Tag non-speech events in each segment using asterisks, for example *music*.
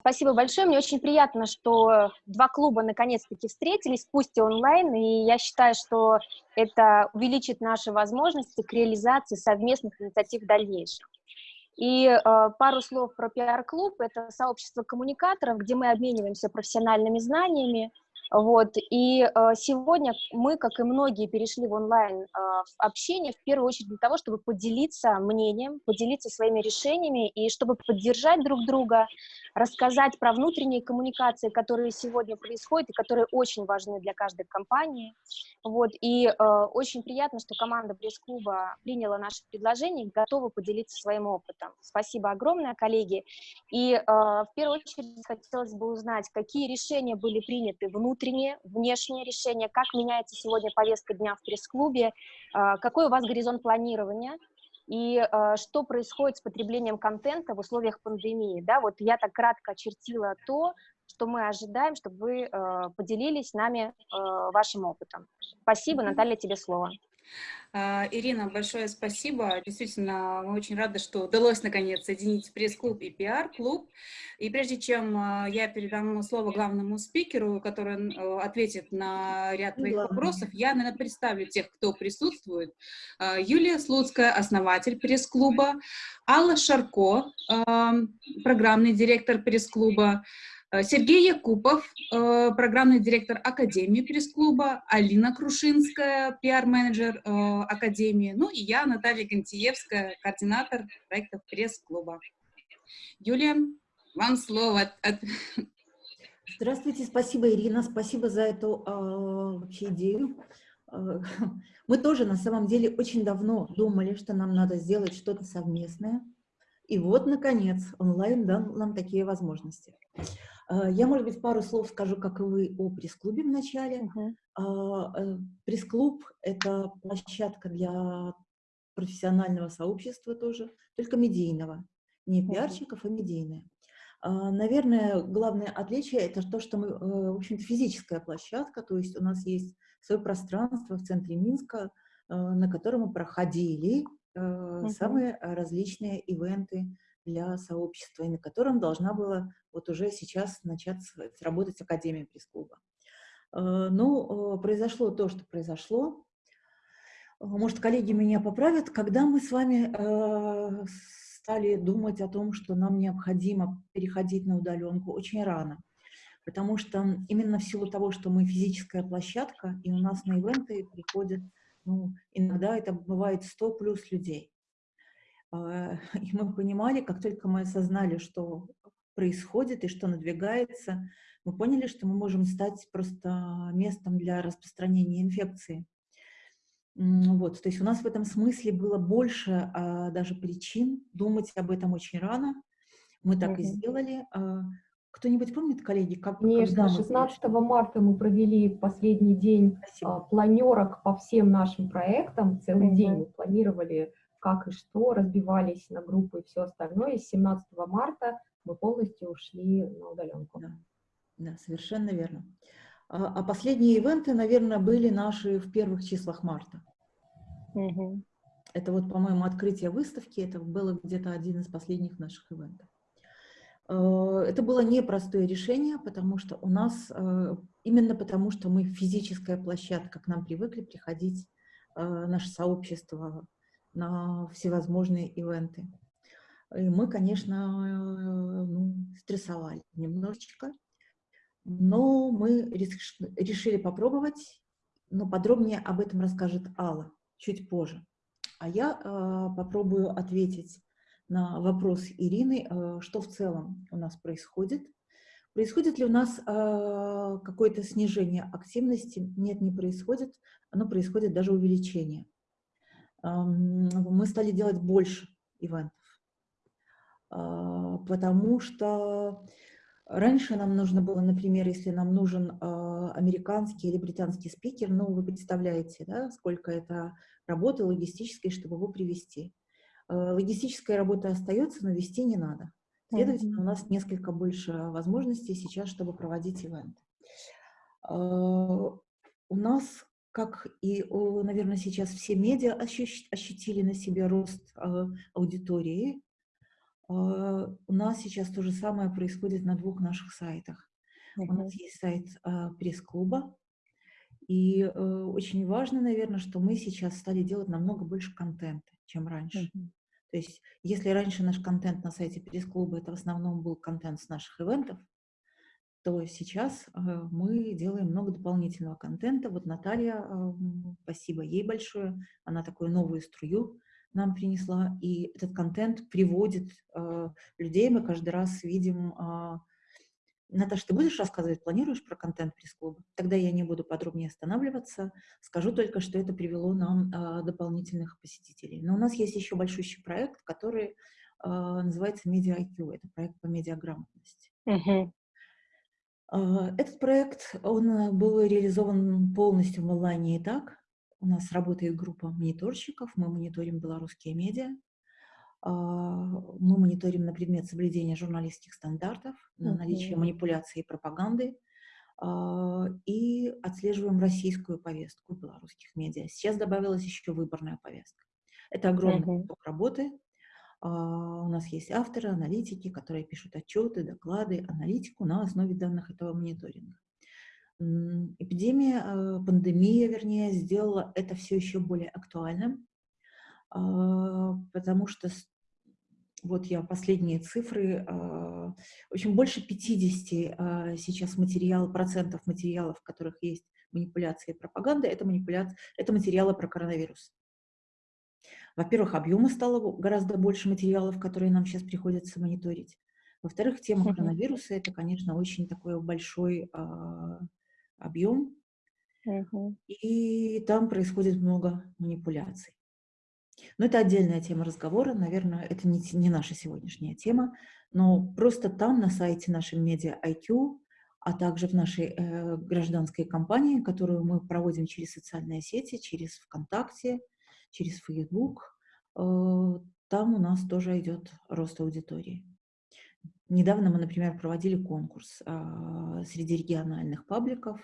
Спасибо большое. Мне очень приятно, что два клуба наконец-таки встретились, пусть и онлайн, и я считаю, что это увеличит наши возможности к реализации совместных инициатив в дальнейшем. И э, пару слов про пиар-клуб. Это сообщество коммуникаторов, где мы обмениваемся профессиональными знаниями, вот, и э, сегодня мы, как и многие, перешли в онлайн э, общение в первую очередь для того, чтобы поделиться мнением, поделиться своими решениями и чтобы поддержать друг друга, рассказать про внутренние коммуникации, которые сегодня происходят и которые очень важны для каждой компании. Вот, и э, очень приятно, что команда пресс-клуба приняла наше предложение и готова поделиться своим опытом. Спасибо огромное, коллеги. И э, в первую очередь хотелось бы узнать, какие решения были приняты внутрь внутренние, внешние решения, как меняется сегодня повестка дня в пресс-клубе, а, какой у вас горизонт планирования, и э, что происходит с потреблением контента в условиях пандемии. Да? Вот я так кратко очертила то, что мы ожидаем, чтобы вы э, поделились с нами э, вашим опытом. Спасибо, Наталья, тебе слово. А, Ирина, большое спасибо. Действительно, мы очень рады, что удалось наконец соединить пресс-клуб и пиар-клуб. И прежде чем а, я передам слово главному спикеру, который ответит на ряд твоих вопросов, я, наверное, представлю тех, кто присутствует. А, Юлия Слуцкая, основатель пресс-клуба, Алла Шарко, программный директор пресс-клуба, Э, Сергей Якупов, э, программный директор Академии пресс-клуба, Алина Крушинская, пиар-менеджер э, Академии, ну и я, Наталья Гантиевская, координатор проектов пресс-клуба. Юлия, вам слово. Здравствуйте, спасибо, Ирина, спасибо за эту э, вообще идею. Мы тоже на самом деле очень давно думали, что нам надо сделать что-то совместное. И вот, наконец, онлайн дал нам такие возможности. Э, я, может быть, пару слов скажу, как и вы, о пресс-клубе вначале. Uh -huh. Пресс-клуб — это площадка для профессионального сообщества тоже, только медийного. Не пиарщиков, а медийное. А, наверное, главное отличие — это то, что мы, э, в общем-то, физическая площадка, то есть у нас есть свое пространство в центре Минска, э, на котором мы проходили uh -huh. самые различные ивенты, для сообщества, и на котором должна была вот уже сейчас начать работать Академия пресс-клуба. Э, ну, э, произошло то, что произошло. Э, может, коллеги меня поправят, когда мы с вами стали думать о том, что нам необходимо переходить на удаленку очень рано. Потому что именно в силу того, что мы физическая площадка, и у нас на ивенты приходят, ну, иногда это бывает 100 плюс людей. А, *laughs* и мы понимали, как только мы осознали, что происходит и что надвигается, мы поняли, что мы можем стать просто местом для распространения инфекции. Вот, то есть у нас в этом смысле было больше а, даже причин думать об этом очень рано. Мы так угу. и сделали. А, Кто-нибудь помнит, коллеги, как Конечно, 16 марта мы провели последний день а, планерок по всем нашим проектам. Целый угу. день мы планировали как и что, разбивались на группы и все остальное. И с 17 марта мы полностью ушли на удаленку. Да, да совершенно верно. А, а последние ивенты, наверное, были наши в первых числах марта. Угу. Это вот, по-моему, открытие выставки, это было где-то один из последних наших ивентов. А, это было непростое решение, потому что у нас, а, именно потому что мы физическая площадка, к нам привыкли приходить наше сообщество на всевозможные ивенты. И мы, конечно, ну, стрессовали немножечко, но мы решили попробовать, но подробнее об этом расскажет Алла чуть позже. А я э, попробую ответить на вопрос Ирины, э, что в целом у нас происходит. Происходит ли у нас э, какое-то снижение активности? Нет, не происходит. Оно происходит даже увеличение мы стали делать больше ивентов, а, потому что раньше нам нужно было, например, если нам нужен а, американский или британский спикер, ну, вы представляете, да, сколько это работы логистической, чтобы его привести. А, логистическая работа остается, но вести не надо. Следовательно, у нас несколько больше возможностей сейчас, чтобы проводить ивент. У нас как и, наверное, сейчас все медиа ощутили на себе рост а, аудитории. А, у нас сейчас то же самое происходит на двух наших сайтах. У нас есть сайт а, пресс-клуба, и э, очень важно, наверное, что мы сейчас стали делать намного больше контента, чем раньше. То есть, если раньше наш контент на сайте пресс-клуба, это в основном был контент с наших ивентов, то сейчас э, мы делаем много дополнительного контента. Вот Наталья, э, спасибо ей большое, она такую новую струю нам принесла, и этот контент приводит э, людей, мы каждый раз видим... Э, Наташа, ты будешь рассказывать, планируешь про контент пресс-клуба? Тогда я не буду подробнее останавливаться, скажу только, что это привело нам э, дополнительных посетителей. Но у нас есть еще большущий проект, который э, называется Media IQ, это проект по медиаграмотности. -huh. Этот проект, он был реализован полностью в онлайне и так, у нас работает группа мониторщиков, мы мониторим белорусские медиа, а, мы мониторим на предмет соблюдения журналистских стандартов, на наличие манипуляции и пропаганды, а, и отслеживаем российскую повестку белорусских медиа. Сейчас добавилась еще выборная повестка. Это огромный поток работы. А, у нас есть авторы, аналитики, которые пишут отчеты, доклады, аналитику на основе данных этого мониторинга. Эпидемия, а, пандемия, вернее, сделала это все еще более актуальным, а, потому что вот я последние цифры, в общем, больше 50 сейчас материал, процентов материалов, в которых есть манипуляция и пропаганда, это, манипуляция, это материалы про коронавирус. Во-первых, объема стало гораздо больше материалов, которые нам сейчас приходится мониторить. Во-вторых, тема коронавируса – это, конечно, очень такой большой объем, угу. и там происходит много манипуляций. Но это отдельная тема разговора, наверное, это не, не наша сегодняшняя тема, но просто там на сайте нашей медиа IQ, а также в нашей э, гражданской кампании, которую мы проводим через социальные сети, через ВКонтакте, через Facebook, э, там у нас тоже идет рост аудитории. Недавно мы, например, проводили конкурс а, среди региональных пабликов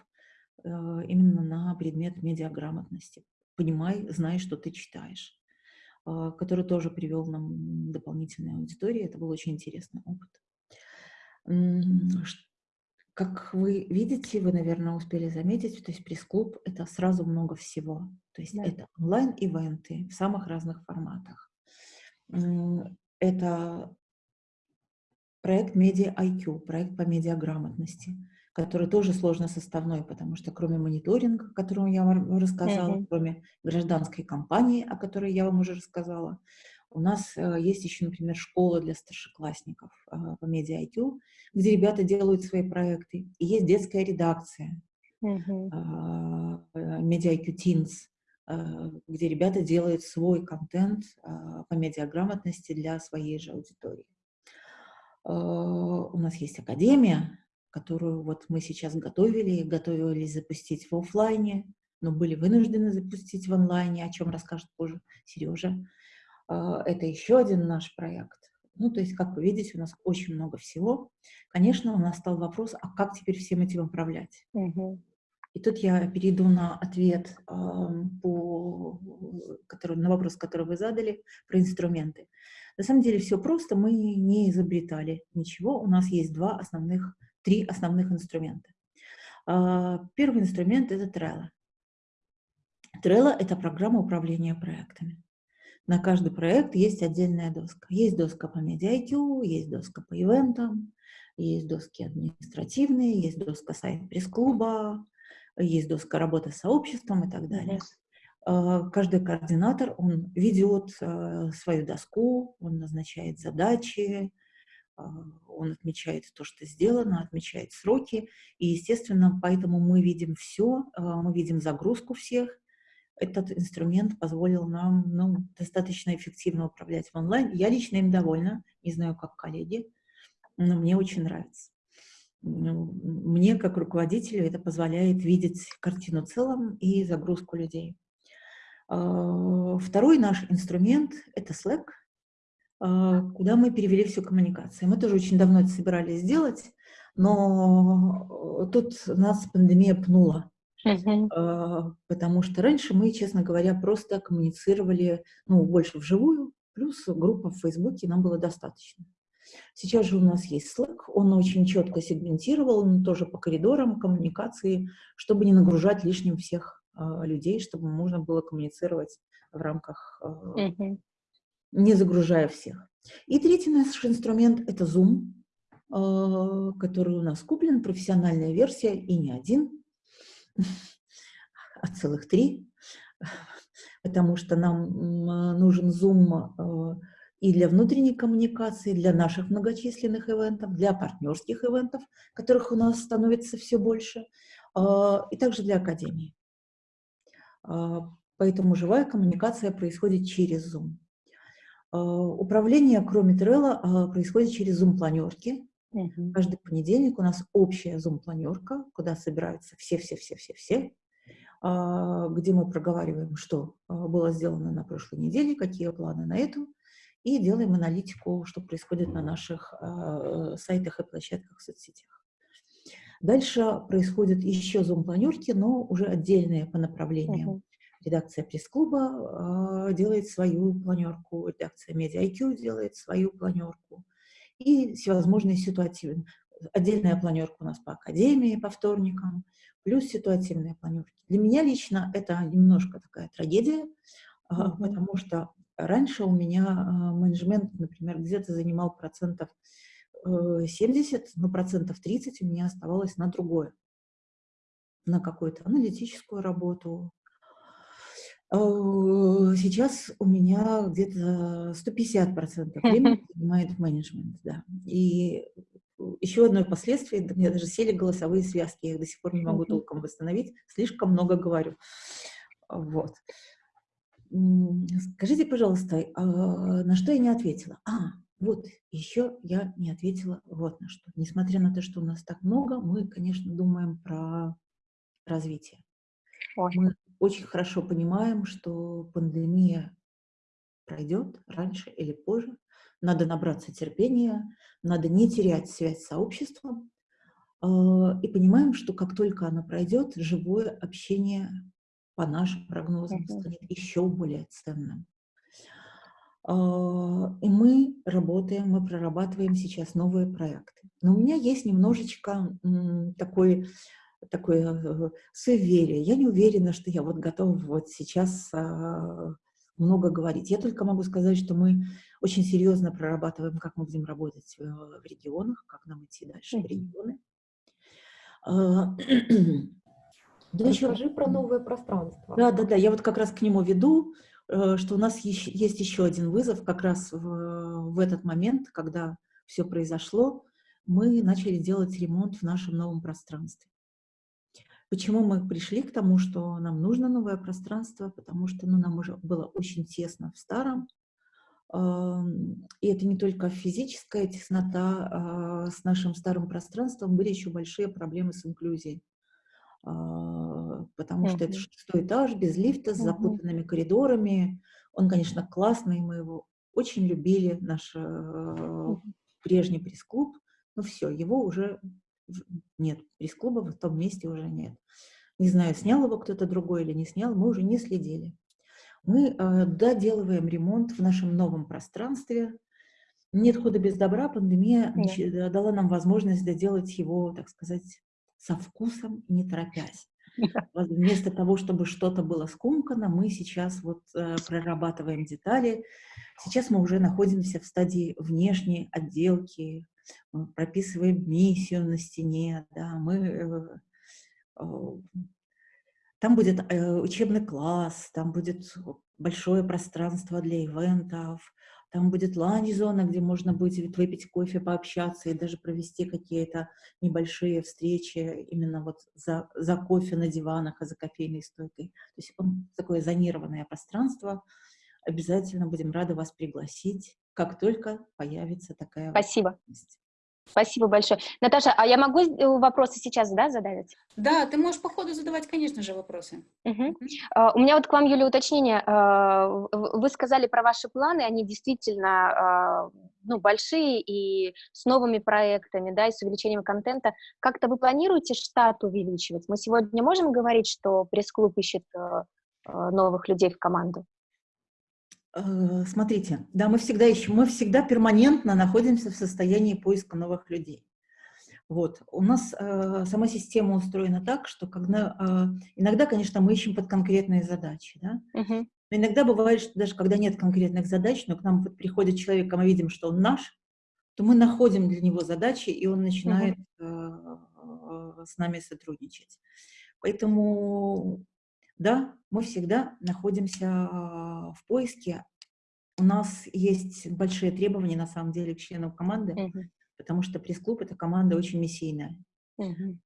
а, именно на предмет медиаграмотности. Понимай, знай, что ты читаешь, а, который тоже привел нам дополнительную аудиторию. Это был очень интересный опыт. Как вы видите, вы, наверное, успели заметить, то есть пресс-клуб — это сразу много всего. То есть да. это онлайн-ивенты в самых разных форматах. Это проект Media IQ, проект по медиаграмотности, который тоже сложно составной, потому что кроме мониторинга, о котором я вам рассказала, mm -hmm. кроме гражданской кампании, о которой я вам уже рассказала, у нас э, есть еще, например, школа для старшеклассников э, по Media IQ, где ребята делают свои проекты. И есть детская редакция э, Media IQ Teens, где ребята делают свой контент по медиаграмотности для своей же аудитории. У нас есть академия, которую вот мы сейчас готовили, готовились запустить в офлайне, но были вынуждены запустить в онлайне, о чем расскажет позже Сережа. Э, это еще один наш проект. Ну, то есть, как вы видите, у нас очень много всего. Конечно, у нас стал вопрос, а как теперь всем этим управлять? Угу. И тут я перейду на ответ э, по, который, на вопрос, который вы задали, про инструменты. На самом деле все просто, мы не изобретали ничего, у нас есть два основных, три основных инструмента. А, первый инструмент – это Trello. Trello – это программа управления проектами. На каждый проект есть отдельная доска. Есть доска по MediaIQ, есть доска по ивентам, есть доски административные, есть доска сайт пресс-клуба, есть доска работы с сообществом и так далее. А, каждый координатор, он ведет а, свою доску, он назначает задачи, а, он отмечает то, что сделано, отмечает сроки, и, естественно, поэтому мы видим все, мы видим загрузку всех. Этот инструмент позволил нам ну, достаточно эффективно управлять в онлайн. Я лично им довольна, не знаю, как коллеги, но мне очень нравится. Ну, мне, как руководителю, это позволяет видеть картину целом и загрузку людей. А, второй наш инструмент – это Slack, а, куда мы перевели всю коммуникацию. Мы тоже очень давно это собирались сделать, но тут нас пандемия пнула. Uh Потому что раньше мы, честно говоря, просто коммуницировали ну, больше вживую, плюс группа в Фейсбуке нам было достаточно. Сейчас же у нас есть Slack, он очень четко сегментировал, тоже по коридорам коммуникации, чтобы не нагружать лишним всех э, людей, чтобы можно было коммуницировать в рамках, э, mm-hmm. не загружая всех. И третий наш инструмент — это Zoom, э, который у нас куплен, профессиональная версия, и не один, а целых три, потому что нам нужен Zoom и для внутренней коммуникации, для наших многочисленных ивентов, для партнерских ивентов, которых у нас становится все больше, а, и также для Академии. Поэтому живая коммуникация происходит через Zoom. Управление, кроме Trello, происходит через Zoom-планерки. Uh Каждый понедельник у нас общая Zoom-планерка, куда собираются все-все-все-все-все, где мы проговариваем, что было сделано на прошлой неделе, какие планы на эту, и делаем аналитику, что происходит на наших э, сайтах и площадках в соцсетях. Дальше происходят еще зум-планерки, но уже отдельные по направлениям. Uh -huh. Редакция пресс-клуба э, делает свою планерку, редакция Media делает свою планерку. И всевозможные ситуативные. Отдельная планерка у нас по академии, по вторникам, плюс ситуативные планерки. Для меня лично это немножко такая трагедия, -huh. потому что Раньше у меня а, менеджмент, например, где-то занимал процентов 70, э, но процентов 30 у меня оставалось на другое, на какую-то аналитическую работу. А, сейчас у меня где-то 150% времени занимает менеджмент, да. И еще одно последствие, у меня даже сели голосовые связки, я их до сих пор не могу толком восстановить, слишком много говорю. Вот. Скажите, пожалуйста, а, на что я не ответила? А, вот, еще я не ответила вот на что. Несмотря на то, что у нас так много, мы, конечно, думаем про развитие. Ой. Мы очень хорошо понимаем, что пандемия пройдет раньше или позже. Надо набраться терпения, надо не терять связь с сообществом. А, и понимаем, что как только она пройдет, живое общение по нашим прогнозам, станет еще более ценным. А, и мы работаем, мы прорабатываем сейчас новые проекты. Но у меня есть немножечко такой, такое э, суеверие. Я не уверена, что я вот готова вот сейчас а, много говорить. Я только могу сказать, что мы очень серьезно прорабатываем, как мы будем работать э, в регионах, как нам идти дальше в регионы. А, *clears throat* да Расскажи еще... про новое пространство. Да, да, да, я вот как раз к нему веду, э, что у нас есть еще один вызов как раз в, в этот момент, когда все произошло, мы начали делать ремонт в нашем новом пространстве. Почему мы пришли к тому, что нам нужно новое пространство? Потому что ну, нам уже было очень тесно в старом, и это не только физическая теснота, а с нашим старым пространством были еще большие проблемы с инклюзией. А, потому что это шестой этаж, без лифта, с запутанными коридорами. Он, конечно, классный, мы его очень любили, наш э, прежний пресс-клуб, но все, его уже нет, пресс-клуба в том месте уже нет. Не знаю, снял его кто-то другой или не снял, мы уже не следили. Мы э, доделываем ремонт в нашем новом пространстве. Нет хода без добра, пандемия нет. дала нам возможность доделать его, так сказать, со вкусом, не торопясь. *laughs* Вместо того, чтобы что-то было скомкано, мы сейчас вот э, прорабатываем детали. Сейчас мы уже находимся в стадии внешней отделки, мы прописываем миссию на стене, да, мы... Э, там будет э, учебный класс, там будет большое пространство для ивентов, там будет ланч-зона, где можно будет выпить кофе, пообщаться и даже провести какие-то небольшие встречи именно вот за, за кофе на диванах, а за кофейной стойкой. То есть он такое зонированное пространство. Обязательно будем рады вас пригласить, как только появится такая Спасибо. возможность. Спасибо большое. Наташа, а я могу э, вопросы сейчас да, задать? Да, ты можешь по ходу задавать, конечно же, вопросы. Угу. Uh, у меня вот к вам, Юля, уточнение. Uh, вы сказали про ваши планы, они действительно uh, ну, большие и с новыми проектами, да, и с увеличением контента. Как-то вы планируете штат увеличивать? Мы сегодня можем говорить, что пресс-клуб ищет новых людей в команду? Э, смотрите, да, мы всегда ищем, мы всегда перманентно находимся в состоянии поиска новых людей. Вот. У нас э, сама система устроена так, что когда, э, иногда, конечно, мы ищем под конкретные задачи, да? Угу. Но иногда бывает, что даже когда нет конкретных задач, но к нам приходит человек, а мы видим, что он наш, то мы находим для него задачи, и он начинает угу. э, с нами сотрудничать. Поэтому, да, мы всегда находимся в поиске. У нас есть большие требования, на самом деле, к членам команды, угу. потому что пресс-клуб — это команда очень миссийная. Угу.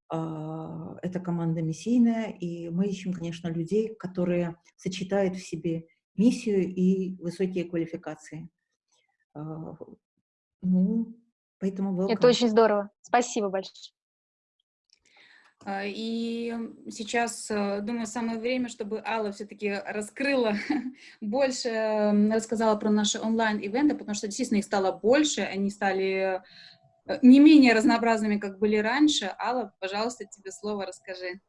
Это команда миссийная, и мы ищем, конечно, людей, которые сочетают в себе миссию и высокие квалификации. А, ну, поэтому welcome. Это очень здорово. Спасибо большое. А, и сейчас, э, думаю, самое время, чтобы Алла все-таки раскрыла *laughs* больше, рассказала про наши онлайн-ивенты, потому что действительно их стало больше, они стали э, не менее разнообразными, как были раньше. Алла, пожалуйста, тебе слово расскажи.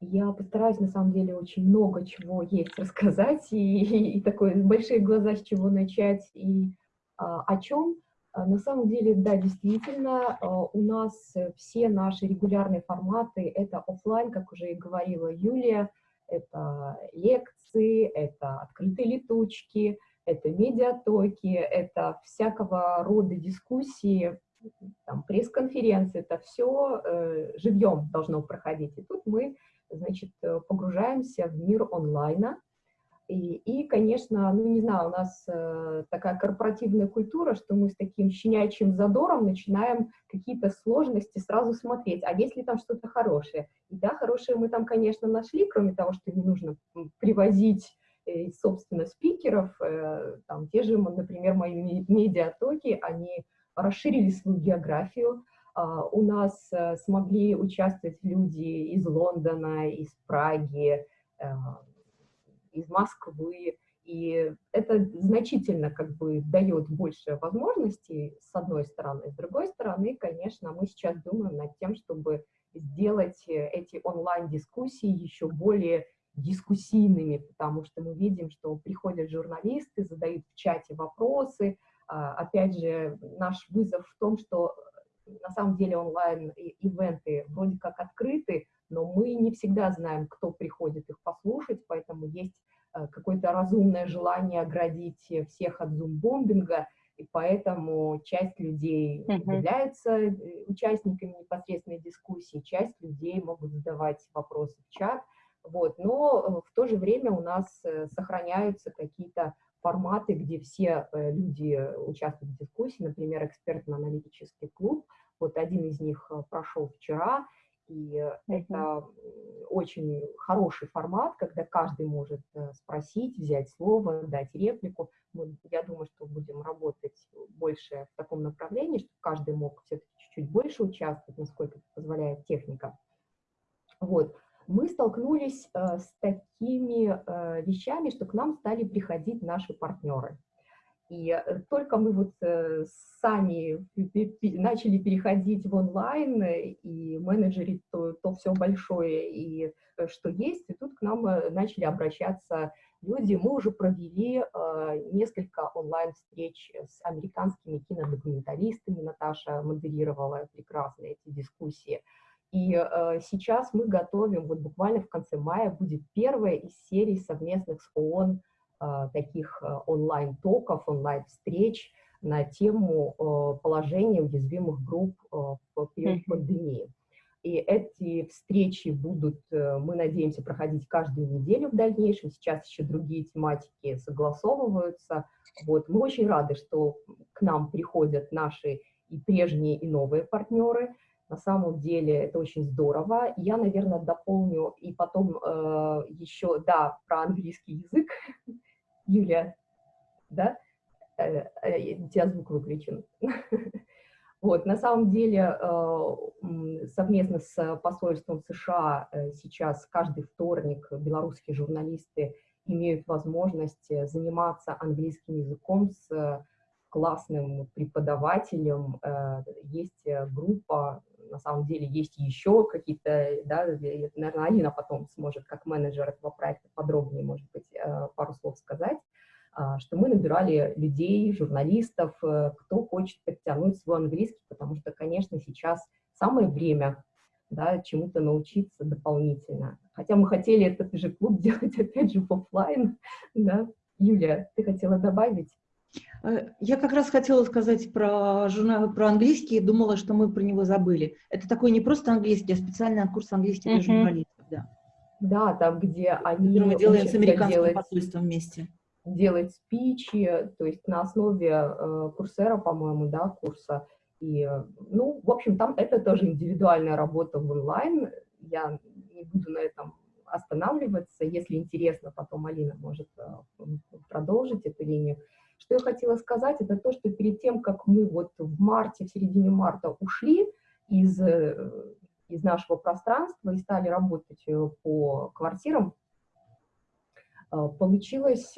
Я постараюсь, на самом деле, очень много чего есть рассказать, и, и, и такое большие глаза, с чего начать, и а, о чем. А, на самом деле, да, действительно, а, у нас все наши регулярные форматы — это офлайн, как уже и говорила Юлия, это лекции, это открытые летучки, это медиатоки, это всякого рода дискуссии, пресс-конференции, это все э, живьем должно проходить. И тут мы, значит, погружаемся в мир онлайна, и, и, конечно, ну не знаю, у нас э, такая корпоративная культура, что мы с таким щенячьим задором начинаем какие-то сложности сразу смотреть, а есть ли там что-то хорошее? И да, хорошее мы там, конечно, нашли, кроме того, что не нужно привозить, э, собственно, спикеров, э, там те же, например, мои медиатоки, они расширили свою географию, э, у нас э, смогли участвовать люди из Лондона, из Праги, э, из Москвы, и это значительно как бы дает больше возможностей, с одной стороны. С другой стороны, конечно, мы сейчас думаем над тем, чтобы сделать эти онлайн-дискуссии еще более дискуссийными, потому что мы видим, что приходят журналисты, задают в чате вопросы. А, опять же, наш вызов в том, что на самом деле онлайн-ивенты вроде как открыты, но мы не всегда знаем, кто приходит их послушать, поэтому есть э, какое-то разумное желание оградить всех от зум-бомбинга, и поэтому часть людей uh -huh. являются э, участниками непосредственной дискуссии, часть людей могут задавать вопросы в чат, вот, но э, в то же время у нас сохраняются какие-то форматы, где все люди участвуют в дискуссии, например, экспертно-аналитический клуб, вот один из них прошел вчера, и mm -hmm. это очень хороший формат, когда каждый может э, спросить, взять слово, дать реплику. Мы, я думаю, что будем работать больше в таком направлении, чтобы каждый мог все-таки чуть-чуть больше участвовать, насколько позволяет техника. Вот. Мы столкнулись э, с такими э, вещами, что к нам стали приходить наши партнеры. И э, только мы вот э, сами начали переходить в онлайн и менеджерить то, то все большое, и э, что есть, и тут к нам начали обращаться люди. Мы уже провели несколько онлайн-встреч с американскими кинодокументалистами. Наташа модерировала прекрасно эти дискуссии. И э, сейчас мы готовим, вот буквально в конце мая будет первая из серий совместных с ООН а, таких а, онлайн-токов, онлайн-встреч на тему а, положения уязвимых групп в период пандемии. И эти встречи будут, э, мы надеемся, проходить каждую неделю в дальнейшем. Сейчас еще другие тематики согласовываются. Вот. Мы очень рады, что к нам приходят наши и прежние, и новые партнеры. На самом деле это очень здорово. Я, наверное, дополню и потом э, еще, да, про английский язык. *laughs* Юлия, да? Э, э, тебя звук выключен. *laughs* Вот, на самом деле, э, совместно с посольством США сейчас каждый вторник белорусские журналисты имеют возможность заниматься английским языком с классным преподавателем. Есть группа, на самом деле есть еще какие-то, да, наверное, Алина потом сможет как менеджер этого проекта подробнее, может быть, пару слов сказать. а, что мы набирали людей, журналистов, э, кто хочет подтянуть свой английский, потому что, конечно, сейчас самое время да, чему-то научиться дополнительно. Хотя мы хотели этот же клуб *laughs* делать, опять же, в офлайн. Да? Юлия, ты хотела добавить? Э, я как раз хотела сказать про, журнал, про английский думала, что мы про него забыли. Это такой не просто английский, а специальный курс английского для журналистов. Да. да, там, где они... мы делаем с американским делать, посольством вместе. Делать спичи, то есть на основе э, курсера, по-моему, да, курса. И, ну, в общем, там это тоже индивидуальная работа в онлайн. Я не буду на этом останавливаться. Если интересно, потом Алина может э, продолжить эту линию. Что я хотела сказать, это то, что перед тем, как мы вот в марте, в середине марта ушли из, э, из нашего пространства и стали работать э, по квартирам, получилось,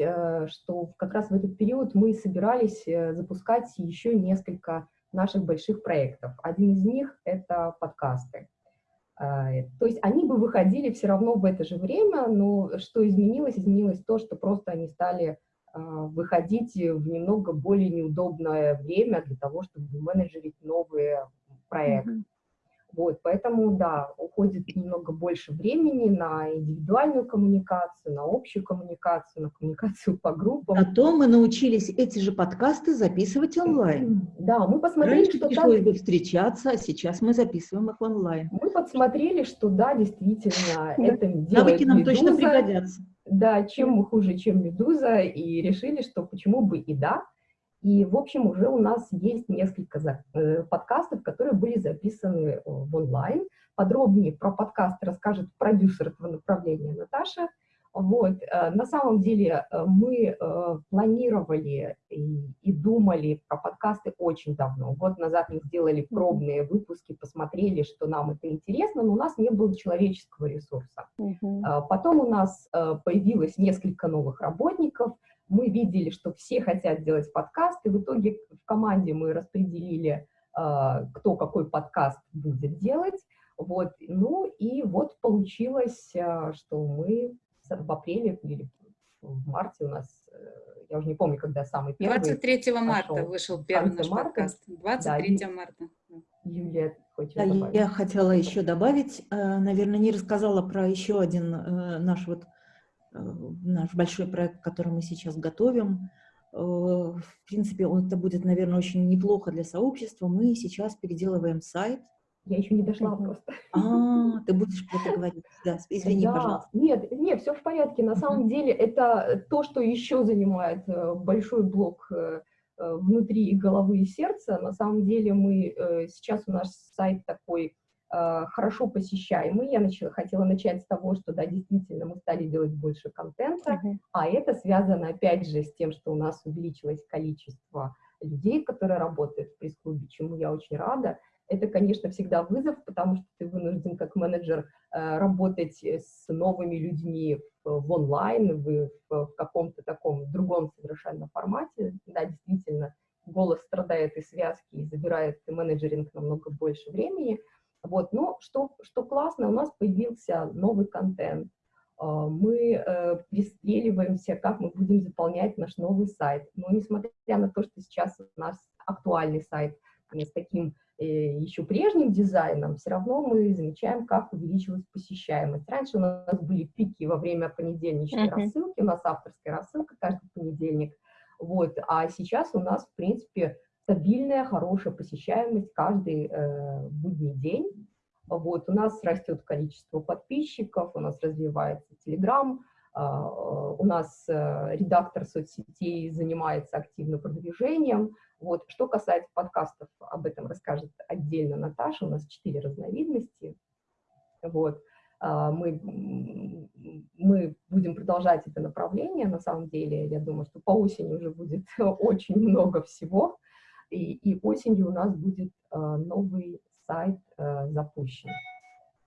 что как раз в этот период мы собирались запускать еще несколько наших больших проектов. Один из них — это подкасты. То есть они бы выходили все равно в это же время, но что изменилось? Изменилось то, что просто они стали выходить в немного более неудобное время для того, чтобы менеджерить новые проекты. Mm -hmm. Вот, поэтому, да, уходит немного больше времени на индивидуальную коммуникацию, на общую коммуникацию, на коммуникацию по группам. А то мы научились эти же подкасты записывать онлайн. Да, мы посмотрели, Раньше что пришлось бы встречаться, а сейчас мы записываем их онлайн. Мы подсмотрели, что да, действительно, это делает Навыки нам точно пригодятся. Да, чем мы хуже, чем Медуза, и решили, что почему бы и да, и, в общем, уже у нас есть несколько э, подкастов, которые были записаны э, в онлайн. Подробнее про подкасты расскажет продюсер этого направления Наташа. Вот. Э, на самом деле мы планировали и, и думали про подкасты очень давно. Год назад мы сделали пробные выпуски, посмотрели, что нам это интересно, но у нас не было человеческого ресурса. -huh. Потом у нас появилось несколько новых работников – мы видели, что все хотят делать подкасты, в итоге в команде мы распределили, кто какой подкаст будет делать, вот, ну и вот получилось, что мы в апреле или в марте у нас, э, я уже не помню, когда самый первый 23 марта пошел. вышел первый наш марта. подкаст, 23 да, марта. Юлия, хочешь да, добавить? Я хотела еще добавить, э, наверное, не рассказала про еще один э, наш вот наш большой проект, который мы сейчас готовим. В принципе, он, это будет, наверное, очень неплохо для сообщества. Мы сейчас переделываем сайт. Я еще не дошла просто. А, ты будешь про это говорить. Да, извини, да. пожалуйста. Нет, нет, все в порядке. На самом деле это то, что еще занимает э, большой блок внутри головы и сердца. На самом деле мы сейчас у нас сайт такой Э, хорошо посещаемый. Я начала, хотела начать с того, что, да, действительно, мы стали делать больше контента, uh -huh. а это связано, опять же, с тем, что у нас увеличилось количество людей, которые работают в пресс-клубе, чему я очень рада. Это, конечно, всегда вызов, потому что ты вынужден как менеджер э, работать с новыми людьми в, онлайн, в, в, каком-то таком другом совершенно формате. Да, действительно, голос страдает и связки, и забирает менеджеринг намного больше времени, вот, но что, что классно, у нас появился новый контент. А, мы э, пристреливаемся, как мы будем заполнять наш новый сайт. Но несмотря на то, что сейчас у нас актуальный сайт с таким э, еще прежним дизайном, все равно мы замечаем, как увеличилась посещаемость. Раньше у нас были пики во время понедельничной uh -huh. рассылки, у нас авторская рассылка каждый понедельник, вот, а сейчас у нас, в принципе, стабильная, хорошая посещаемость каждый э, будний день. Вот, у нас растет количество подписчиков, у нас развивается Telegram, э, у нас э, редактор соцсетей занимается активно продвижением. Вот. Что касается подкастов, об этом расскажет отдельно Наташа, у нас четыре разновидности. Вот. Э, мы, мы будем продолжать это направление, на самом деле, я думаю, что по осени уже будет *laughs* очень много всего, и, и осенью у нас будет э, новый сайт э, запущен.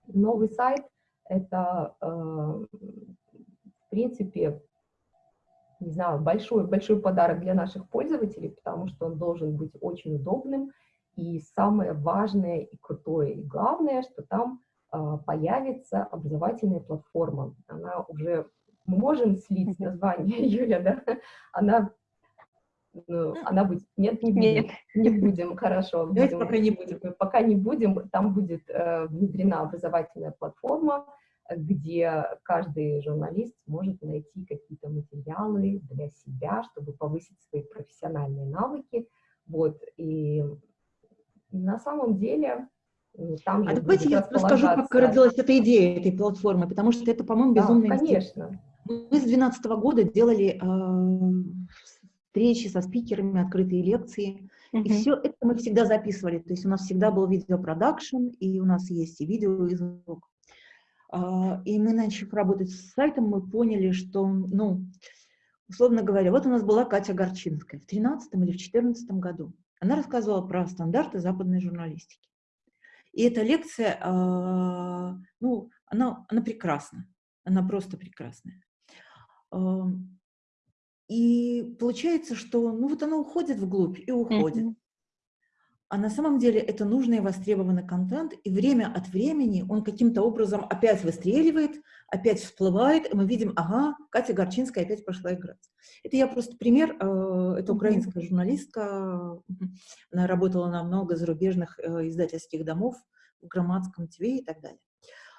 Новый сайт — это, в принципе, не знаю, большой, большой подарок для наших пользователей, потому что он должен быть очень удобным. И самое важное и крутое, и главное, что там э, появится образовательная платформа. Она уже Мы можем слить название *laughs* Юля, да? Она, ну, она будет... Нет, не будем. Нет. Не будем, хорошо. Давайте пока не будем. Пока не будем. Там будет э, внедрена образовательная платформа, где каждый журналист может найти какие-то материалы для себя, чтобы повысить свои профессиональные навыки. Вот, и на самом деле там а давайте я расскажу, как родилась эта идея этой платформы, потому что это, по-моему, безумно да, конечно. Мы с 2012 года делали э, встречи со спикерами, открытые лекции, -huh. и все это мы всегда записывали, то есть у нас всегда был видеопродакшн, и у нас есть и видео, и звук. А, и мы, начав работать с сайтом, мы поняли, что, ну, условно говоря, вот у нас была Катя Горчинская в 13 или в 14 году. Она рассказывала про стандарты западной журналистики. И эта лекция, а, ну, она, она прекрасна, она просто прекрасная. И получается, что, ну, вот она уходит вглубь и уходит. Mm -hmm. А на самом деле это нужный и востребованный контент, и время от времени он каким-то образом опять выстреливает, опять всплывает, и мы видим, ага, Катя Горчинская опять пошла играть. Это я просто пример, э, это украинская журналистка, она работала на много зарубежных э, издательских домов, в Громадском ТВ и так далее.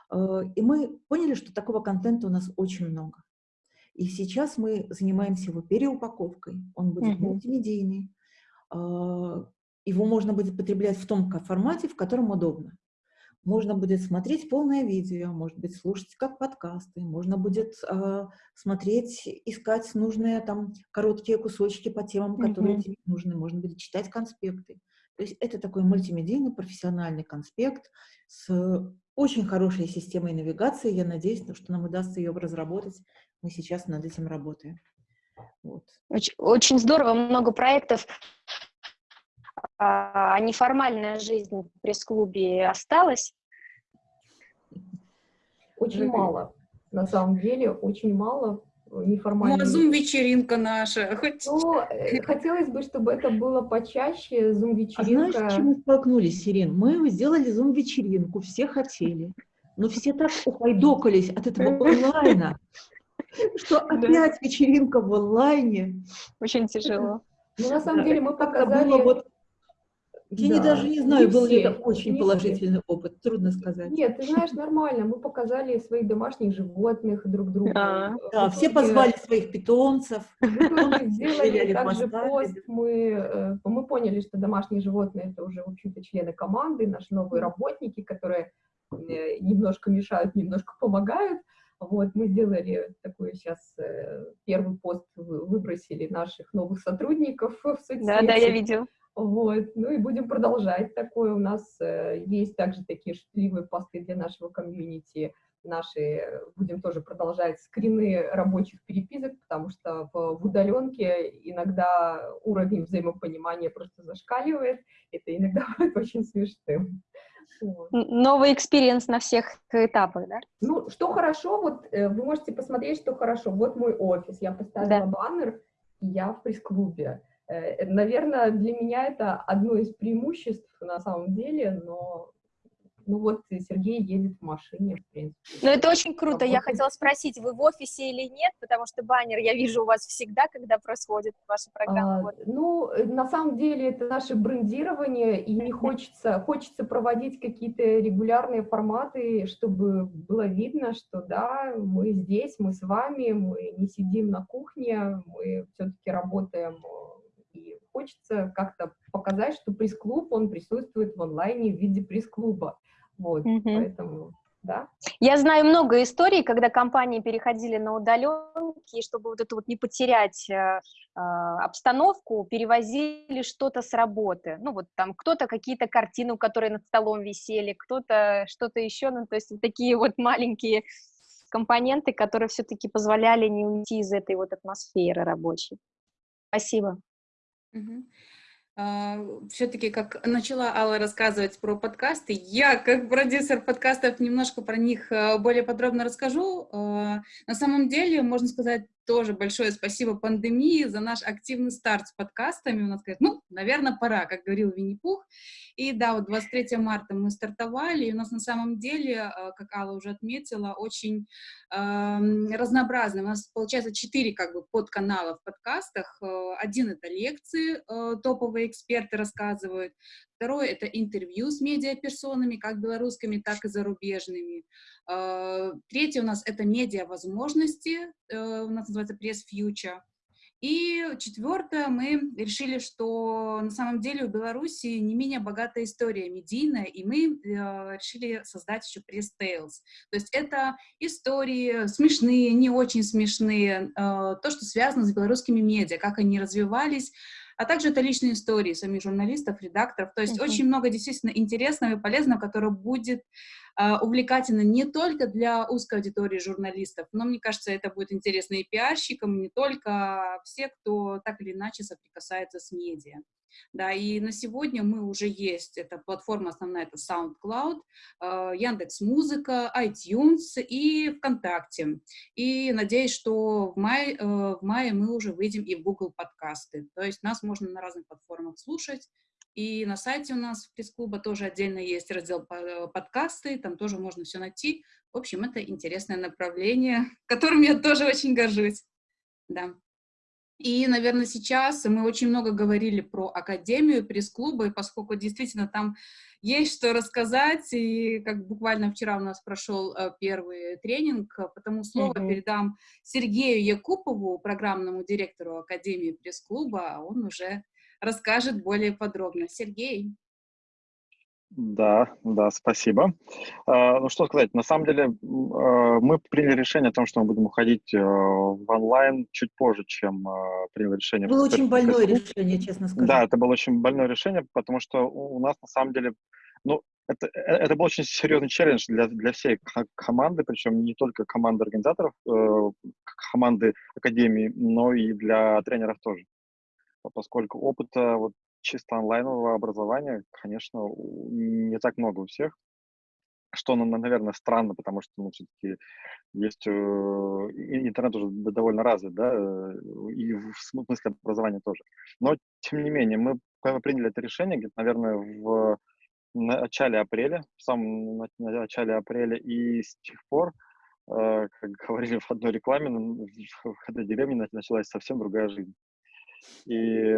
Э, и мы поняли, что такого контента у нас очень много. И сейчас мы занимаемся его переупаковкой, он будет мультимедийный, его можно будет потреблять в том формате, в котором удобно. Можно будет смотреть полное видео, может быть, слушать как подкасты, можно будет э, смотреть, искать нужные там короткие кусочки по темам, которые mm -hmm. тебе нужны, можно будет читать конспекты. То есть это такой мультимедийный профессиональный конспект с очень хорошей системой навигации. Я надеюсь, что нам удастся ее разработать. Мы сейчас над этим работаем. Вот. Очень, очень здорово, много проектов а неформальная жизнь в пресс-клубе осталась? Очень мало. На самом деле, очень мало неформальной. Ну, а зум-вечеринка наша. *laughs* Хоть... Ну, э, хотелось бы, чтобы это было почаще, зум-вечеринка. А знаешь, с чем мы столкнулись, Ирин? Мы сделали зум-вечеринку, все хотели. Но все так ухайдокались от этого онлайна, *laughs* что опять вечеринка в онлайне. Очень тяжело. Ну, на самом деле, мы показали... Я да. не, даже не знаю, не был ли это очень не положительный все. опыт, трудно сказать. Нет, ты знаешь, нормально. Мы показали своих домашних животных друг другу. Да, да все позвали своих питомцев. *laughs* Мы *laughs* сделали также пост. Мы, э, мы поняли, что домашние животные это уже, в общем-то, члены команды, наши новые работники, которые э, немножко мешают, немножко помогают. Вот, мы сделали такой сейчас э, первый пост, выбросили наших новых сотрудников в соцсети. Да, да, я видел. Вот, ну и будем продолжать такое. У нас э, есть также такие шутливые посты для нашего комьюнити. Наши э, будем тоже продолжать скрины рабочих переписок, потому что в, в удаленке иногда уровень взаимопонимания просто зашкаливает. Это иногда *laughs* бывает очень смешным. Вот. Новый experience на всех этапах, да? Ну, что хорошо, вот э, вы можете посмотреть, что хорошо. Вот мой офис, я поставила да. баннер, и я в пресс-клубе. Э, наверное, для меня это одно из преимуществ на самом деле, но ну вот Сергей едет в машине, в принципе. Ну это очень круто. Я хотела спросить, вы в офисе или нет, потому что баннер я вижу у вас всегда, когда происходит ваша программа. А, ну, на самом деле это наше брендирование, и не хочется, хочется проводить какие-то регулярные форматы, чтобы было видно, что да, мы здесь, мы с вами, мы не сидим на кухне, мы все-таки работаем хочется как-то показать, что пресс-клуб, он присутствует в онлайне в виде пресс-клуба. Вот, mm -hmm. поэтому, да. Я знаю много историй, когда компании переходили на удаленки, и чтобы вот эту вот не потерять э, э, обстановку, перевозили что-то с работы. Ну, вот там кто-то какие-то картины, которые над столом висели, кто-то что-то еще, ну, то есть вот такие вот маленькие компоненты, которые все-таки позволяли не уйти из этой вот атмосферы рабочей. Спасибо. А, Все-таки, как начала Алла рассказывать про подкасты, я, как продюсер подкастов, немножко про них а, более подробно расскажу. А, на самом деле, можно сказать, тоже большое спасибо пандемии за наш активный старт с подкастами. У нас говорят, ну, наверное, пора, как говорил Винни-Пух. И да, вот 23 марта мы стартовали, и у нас на самом деле, э, как Алла уже отметила, очень э, разнообразно. У нас получается четыре как бы подканала в подкастах. Э, один — это лекции, э, топовые эксперты рассказывают. Второе — это интервью с медиаперсонами, как белорусскими, так и зарубежными. Э, третье у нас — это медиа-возможности, э, у нас называется пресс-фьючер. И четвертое, мы решили, что на самом деле у Беларуси не менее богатая история медийная, и мы э, решили создать еще пресс-тейлс. То есть это истории смешные, не очень смешные, э, то, что связано с белорусскими медиа, как они развивались, а также это личные истории самих журналистов, редакторов. То есть uh -huh. очень много действительно интересного и полезного, которое будет увлекательно не только для узкой аудитории журналистов, но, мне кажется, это будет интересно и пиарщикам, не только все, кто так или иначе соприкасается с медиа. Да, и на сегодня мы уже есть, это платформа основная, это SoundCloud, э, Яндекс Музыка, iTunes и ВКонтакте. И надеюсь, что в мае, э, в мае мы уже выйдем и в Google подкасты. То есть нас можно на разных платформах слушать. И на сайте у нас в пресс-клуба тоже отдельно есть раздел подкасты, там тоже можно все найти. В общем, это интересное направление, *laughs* которым я тоже очень горжусь. Да. И, наверное, сейчас мы очень много говорили про Академию пресс-клуба, и поскольку действительно там есть что рассказать, и как буквально вчера у нас прошел э, первый тренинг, потому слово mm -hmm. передам Сергею Якупову, программному директору Академии пресс-клуба, а он уже расскажет более подробно. Сергей. Да, да, спасибо. А, ну что сказать, на самом деле а, мы приняли решение о том, что мы будем уходить э, в онлайн чуть позже, чем а, приняли решение. Было очень больное решение, честно сказать. Да, это было очень больное решение, потому что у нас на самом деле, ну, это, э, это был очень серьезный челлендж для, для всей команды, причем не только команды организаторов, э, команды Академии, но и для тренеров тоже. Поскольку опыта вот чисто онлайнового образования, конечно, не так много у всех, что, ну, наверное, странно, потому что, ну, все-таки есть, э, интернет уже довольно развит, да, э, и в смысле образования тоже. Но, тем не менее, мы приняли это решение, где-то, наверное, в начале апреля, в самом начале апреля, и с тех пор, э, как говорили в одной рекламе, в этой деревне началась совсем другая жизнь. И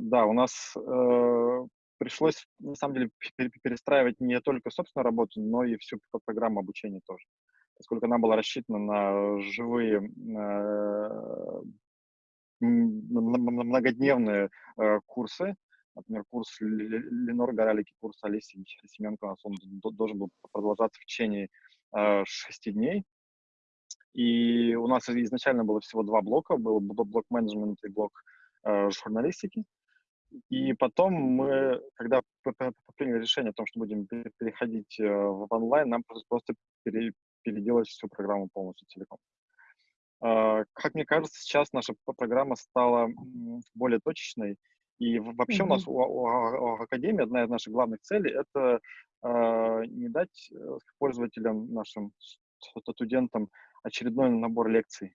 да, у нас э, пришлось, на самом деле, перестраивать не только собственную работу, но и всю программу обучения тоже. Поскольку она была рассчитана на живые, э, многодневные э, курсы, например, курс Ленор Горалики, курс Алисы Семенко, у нас он должен был продолжаться в течение э, шести дней. И у нас изначально было всего два блока, был блок менеджмента и блок Э, журналистики. И потом мы, когда приняли решение о том, что будем переходить э, в онлайн, нам просто переделать всю программу полностью целиком. А, как мне кажется, сейчас наша программа стала более точечной. И вообще mm-hmm. у нас у, у, у Академии одна из наших главных целей — это э, не дать э, пользователям, нашим студентам очередной набор лекций,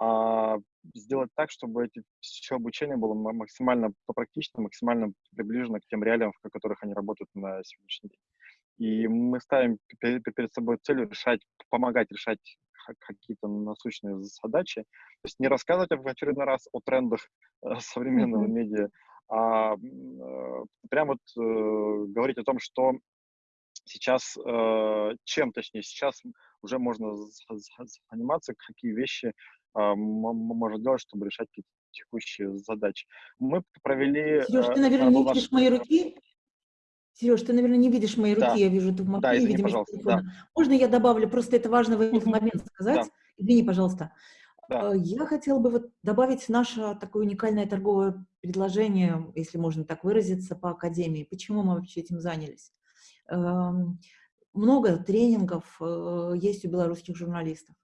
а сделать так, чтобы эти, все обучение было максимально практично, максимально приближено к тем реалиям, в которых они работают на сегодняшний день. И мы ставим перед собой целью решать, помогать решать какие-то насущные задачи. То есть не рассказывать в очередной раз о трендах э, современного mm-hmm. медиа, а э, прямо вот э, говорить о том, что сейчас, э, чем точнее, сейчас уже можно заниматься, какие вещи а, может делать, чтобы решать какие-то текущие задачи. Мы провели... Сереж, ты, наверное, не видишь мои руки? Сереж, ты, наверное, не видишь мои руки, да. я вижу, в да, извини, пожалуйста, да. Можно я добавлю, просто это важно в этот момент сказать? Да. Извини, пожалуйста. Да. Э, я хотела бы вот добавить наше такое уникальное торговое предложение, если можно так выразиться, по Академии. Почему мы вообще этим занялись? Эм, много тренингов э, есть у белорусских журналистов.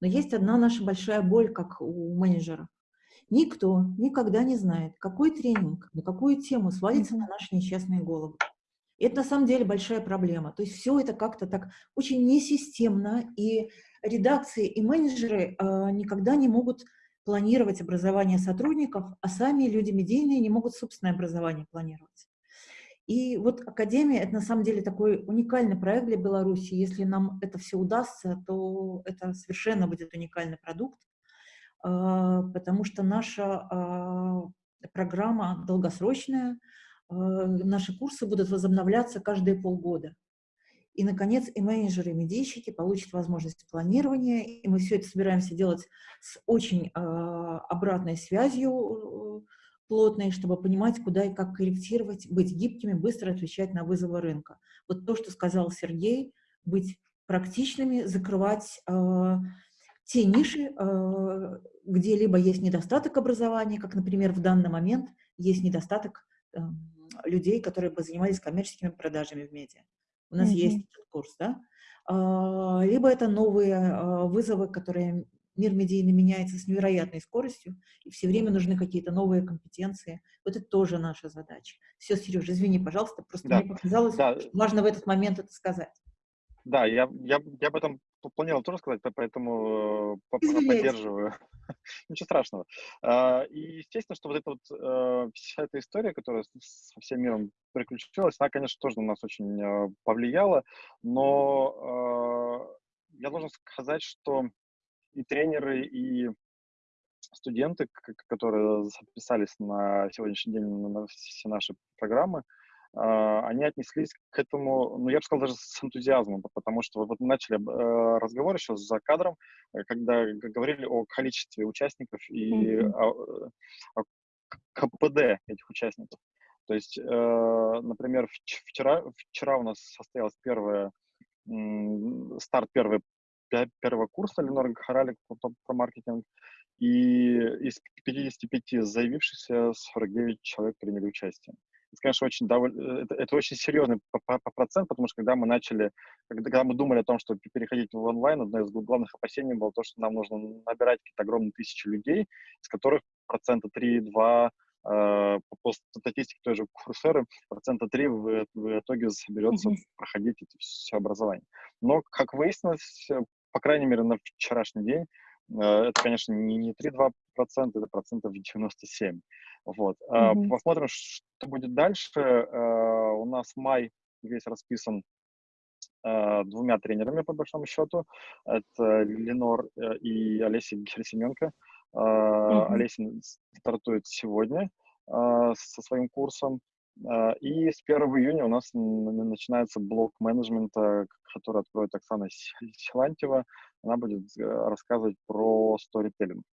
Но есть одна наша большая боль, как у менеджера. Никто никогда не знает, какой тренинг, на какую тему свалится на наши несчастные головы. И это на самом деле большая проблема. То есть все это как-то так очень несистемно, и редакции и менеджеры э, никогда не могут планировать образование сотрудников, а сами люди медийные не могут собственное образование планировать. И вот Академия — это на самом деле такой уникальный проект для Беларуси. Если нам это все удастся, то это совершенно будет уникальный продукт, а, потому что наша а, программа долгосрочная, а, наши курсы будут возобновляться каждые полгода. И, наконец, и менеджеры, и медийщики получат возможность планирования, и мы все это собираемся делать с очень обратной связью плотной, чтобы понимать, куда и как корректировать, быть гибкими, быстро отвечать на вызовы рынка. Вот то, что сказал Сергей, быть практичными, закрывать э, те ниши, э, где либо есть недостаток образования, как, например, в данный момент есть недостаток э, людей, которые бы занимались коммерческими продажами в медиа. У нас mm -hmm. есть курс, да? А, либо это новые вызовы, которые мир медийный меняется с невероятной скоростью, и все время нужны какие-то новые компетенции. Вот это тоже наша задача. Все, Сережа, извини, пожалуйста, просто да. мне показалось, да. важно в этот момент это сказать. Да, я, я, я об этом планировал тоже сказать, поэтому э, поддерживаю. *laughs* Ничего страшного. А, и естественно, что вот эта вот э, вся эта история, которая со всем миром приключилась, она, конечно, тоже на нас очень э, повлияла, но я должен сказать, что и тренеры, и студенты, которые записались на сегодняшний день на все наши программы, а, они отнеслись к этому, ну, я бы сказал, даже с энтузиазмом, потому что вот начали э, разговор еще за кадром, э, когда говорили о количестве участников и mm-hmm. о, о КПД этих участников. То есть, э, например, вчера, вчера у нас состоялась первая, старт первой, первого курса Ленора Харалик про маркетинг, и из 55 заявившихся 49 человек приняли участие это, конечно, очень довольно, э, это, это очень серьезный по, по, по процент, потому что когда мы начали, когда, когда мы думали о том, что переходить в онлайн, одно из главных опасений было то, что нам нужно набирать какие-то огромные тысячи людей, из которых процента 3-2 Uh, э, по статистике той же Курсеры, процента 3 в, в итоге соберется mm-hmm. проходить это все образование. Но, как выяснилось, по крайней мере, на вчерашний день, Э, это, конечно, не, не 3-2%, это процентов 97. Вот. Mm-hmm. Посмотрим, что будет дальше. Э, у нас май весь расписан двумя тренерами, по большому счету. Это Ленор и Олеся Герсименко. Mm-hmm. Олеся стартует сегодня со своим курсом. И с 1 июня у нас начинается блок менеджмента, который откроет Оксана Силантьева. Она будет э, рассказывать про сторителлинг.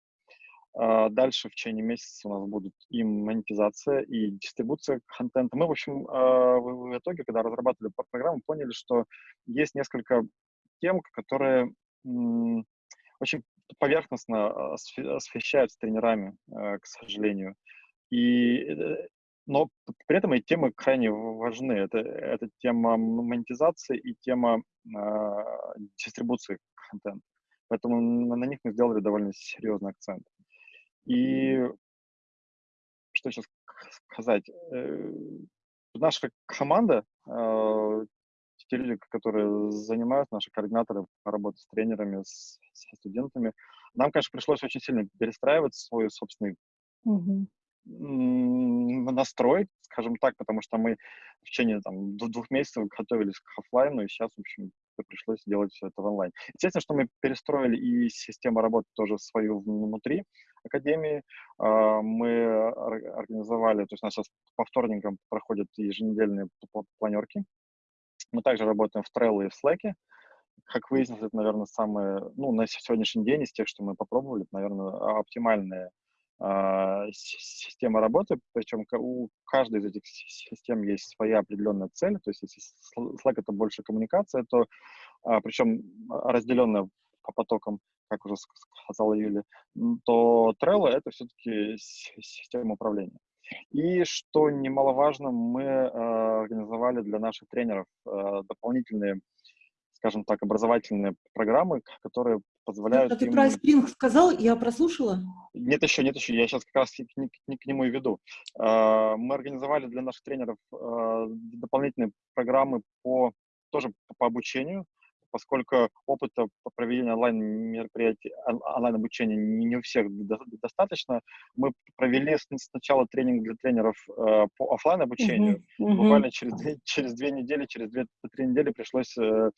А, дальше в течение месяца у нас будут и монетизация, и дистрибуция контента. Мы, в общем, а, в итоге, когда разрабатывали программу, поняли, что есть несколько тем, которые очень поверхностно освещаются тренерами, э, к сожалению. И э, но при этом эти темы крайне важны. Это, это тема монетизации и тема э, дистрибуции контента. Поэтому на, на них мы сделали довольно серьезный акцент. И что сейчас сказать? Э, наша команда, э, те люди, которые занимаются, наши координаторы по работе с тренерами, с, со студентами, нам, конечно, пришлось очень сильно перестраивать свой собственный mm-hmm настрой, скажем так, потому что мы в течение там, двух месяцев готовились к офлайну, и сейчас, в общем, пришлось делать все это в онлайн. Естественно, что мы перестроили и систему работы тоже свою внутри академии. А, мы организовали, то есть у нас сейчас по вторникам проходят еженедельные планерки. Мы также работаем в Trello и в Slack. Как выяснилось, это, наверное, самые, ну, на сегодняшний день из тех, что мы попробовали, это, наверное, оптимальные а, система работы, причем у каждой из этих систем есть своя определенная цель, то есть если Slack — это больше коммуникация, то а, причем разделенная по потокам, как уже сказала Юля, то Trello — это все-таки система управления. И, что немаловажно, мы э, организовали для наших тренеров дополнительные, скажем так, образовательные программы, которые позволяют А ты им... про Spring сказал, я прослушала? Нет еще, нет еще, я сейчас как раз к, к, к нему и веду. А, мы организовали для наших тренеров а, дополнительные программы по тоже по обучению, поскольку опыта по проведению онлайн-мероприятий, онлайн-обучения не у всех достаточно, мы провели сначала тренинг для тренеров э, по офлайн обучению. Uh-huh. Uh-huh. Буквально через, через две недели, через две-три недели пришлось э,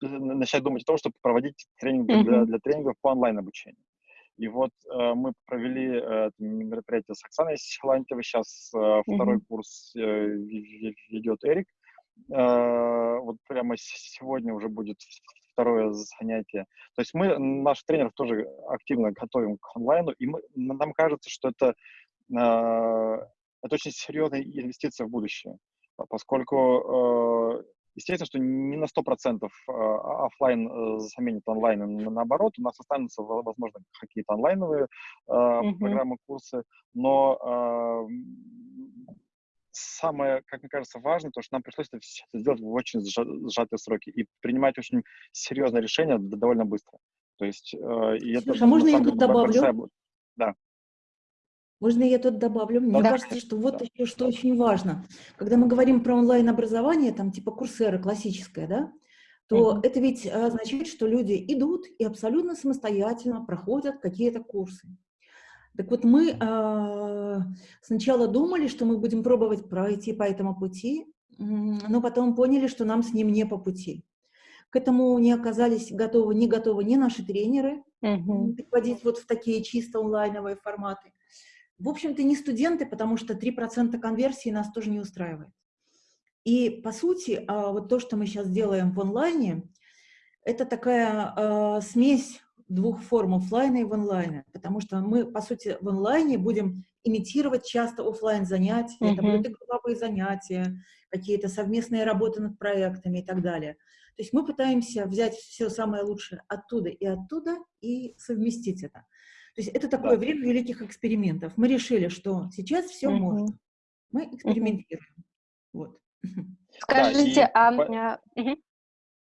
начать думать о том, чтобы проводить тренинг uh-huh. для, для тренингов по онлайн-обучению. И вот э, мы провели э, мероприятие с Оксаной Силантьевой. Сейчас э, uh-huh. второй курс э, ведет Эрик. Э, вот прямо сегодня уже будет второе занятие. То есть мы наших тренеров тоже активно готовим к онлайну, и мы, нам кажется, что это, э, это очень серьезная инвестиция в будущее, поскольку э, естественно, что не на 100% офлайн заменит онлайн, наоборот, у нас останутся, возможно, какие-то онлайновые mm-hmm. программы, курсы, но самое, как мне кажется, важное, то, что нам пришлось это сделать в очень сжатые сроки и принимать очень серьезное решение довольно быстро. То есть, э, и это, а можно я тут добавлю? Большая... Да. Можно я тут добавлю? Мне да, кажется, что вот еще что очень важно. Когда мы говорим про онлайн-образование, там типа курсера классическое, да, то mm-hmm. это ведь означает, что люди идут и абсолютно самостоятельно проходят какие-то курсы. Так вот, мы э, сначала думали, что мы будем пробовать пройти по этому пути, но потом поняли, что нам с ним не по пути. К этому не оказались готовы, не готовы ни наши тренеры, угу. переводить вот в такие чисто онлайновые форматы. В общем-то, не студенты, потому что 3% конверсии нас тоже не устраивает. И, по сути, вот то, что мы сейчас делаем в онлайне, это такая э, смесь двух форм офлайна и в онлайне, потому что мы, по сути, в онлайне будем имитировать часто офлайн занятия, mm -hmm. это будут и групповые занятия, какие-то совместные работы над проектами и так далее. То есть мы пытаемся взять все самое лучшее оттуда и оттуда и совместить это. То есть это такое да. время великих экспериментов. Мы решили, что сейчас все -hmm. можно. Мы экспериментируем. -hmm. Вот. *laughs* Скажите, да, и... а... Угу.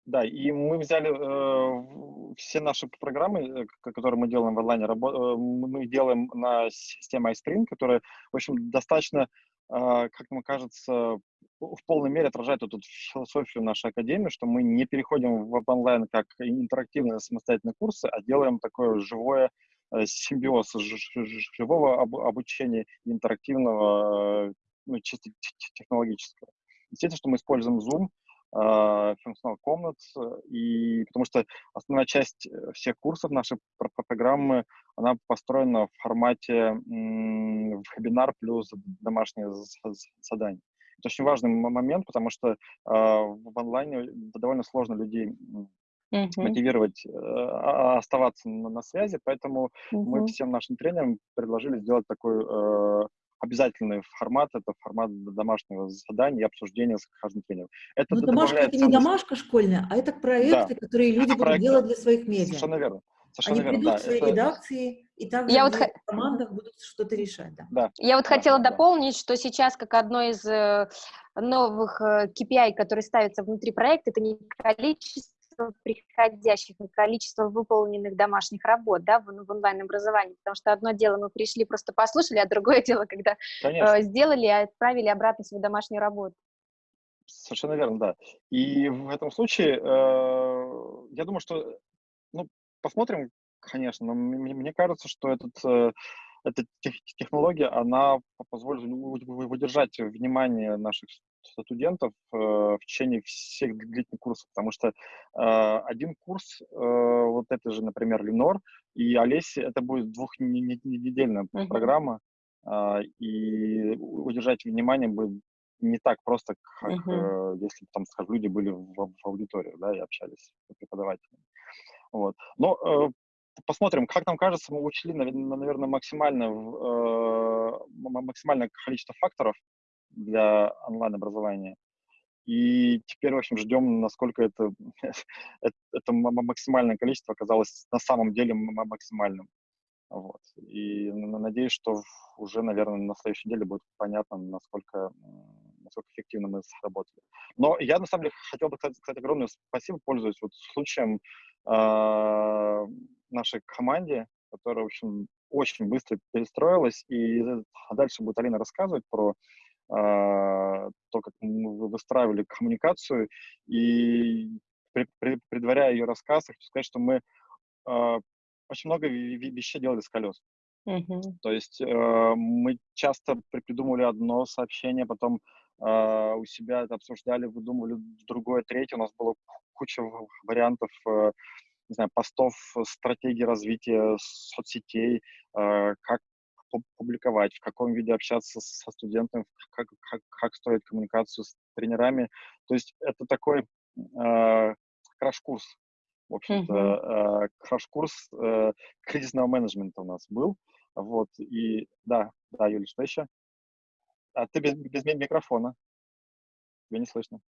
Да, и мы взяли э, все наши программы, э, которые мы делаем в онлайне, рабо- э, мы делаем на системе iSpring, которая, в общем, достаточно, э, как мне кажется, в полной мере отражает эту философию нашей академии, что мы не переходим в онлайн как интерактивные самостоятельные курсы, а делаем такое живое симбиоз живого об, обучения и интерактивного, э, ну, чисто технологического. Естественно, что мы используем Zoom, функционал комнат, и потому что основная часть э, всех курсов нашей программы, она построена в формате вебинар плюс домашние задания. Это очень важный момент, потому что э, в онлайне довольно сложно людей uh-huh. мотивировать э, оставаться на, на связи, поэтому uh-huh. мы всем нашим тренерам предложили сделать такой э, обязательный формат, это формат домашнего задания и обсуждения с каждым тренером. Это Но домашка это не домашка школьная, а это проекты, да. которые люди это будут делать для своих медиа. Совершенно верно. Совершенно Они верно, придут да, в свои это... редакции и также Я вот в командах будут что-то решать. Да. Да. Я вот да, хотела да. дополнить, что сейчас как одно из э, новых KPI, э, которые ставятся внутри проекта, это не количество количество приходящих и количество выполненных домашних работ да, в, в онлайн-образовании, потому что одно дело мы пришли, просто послушали, а другое дело, когда э, сделали и отправили обратно свою домашнюю работу. Совершенно верно, да. И в этом случае, э, я думаю, что, ну, посмотрим, конечно, но мне, мне кажется, что этот э, эта технология, она позволит выдержать внимание наших студентов э, в течение всех длительных курсов, потому что э, один курс, э, вот это же, например, Ленор и Олеси, это будет двухнедельная uh-huh. программа, и удержать внимание будет не так просто, как uh-huh. э, если там, скажем, люди были в, в аудитории, да, и общались с преподавателями. Вот. Но э, посмотрим, как нам кажется, мы учли, наверное, максимально, э, максимальное количество факторов для онлайн-образования. И теперь, в общем, ждем, насколько это, *laughs* это максимальное количество оказалось на самом деле максимальным. Вот. И надеюсь, что уже, наверное, на следующей неделе будет понятно, насколько, насколько эффективно мы сработали. Но я, на самом деле, хотел бы сказать, сказать огромное спасибо, пользуясь вот случаем э, нашей команде, которая, в общем, очень быстро перестроилась, и дальше будет Алина рассказывать про э, то, как мы выстраивали коммуникацию, и предваряя ее рассказ, хочу сказать, что мы э, очень много вещей делали с колес. Uh-huh. То есть э, мы часто придумывали одно сообщение, потом э, у себя это обсуждали, выдумывали другое, третье. У нас было куча вариантов, э, не знаю, постов, стратегии развития соцсетей, э, как публиковать, в каком виде общаться со студентами, как, как, как строить коммуникацию с тренерами. То есть это такой э, краш-курс в общем-то, э, краш-курс э, кризисного менеджмента у нас был. Вот, и да, да, Юля, что еще? А ты без, без микрофона. Тебя не слышно.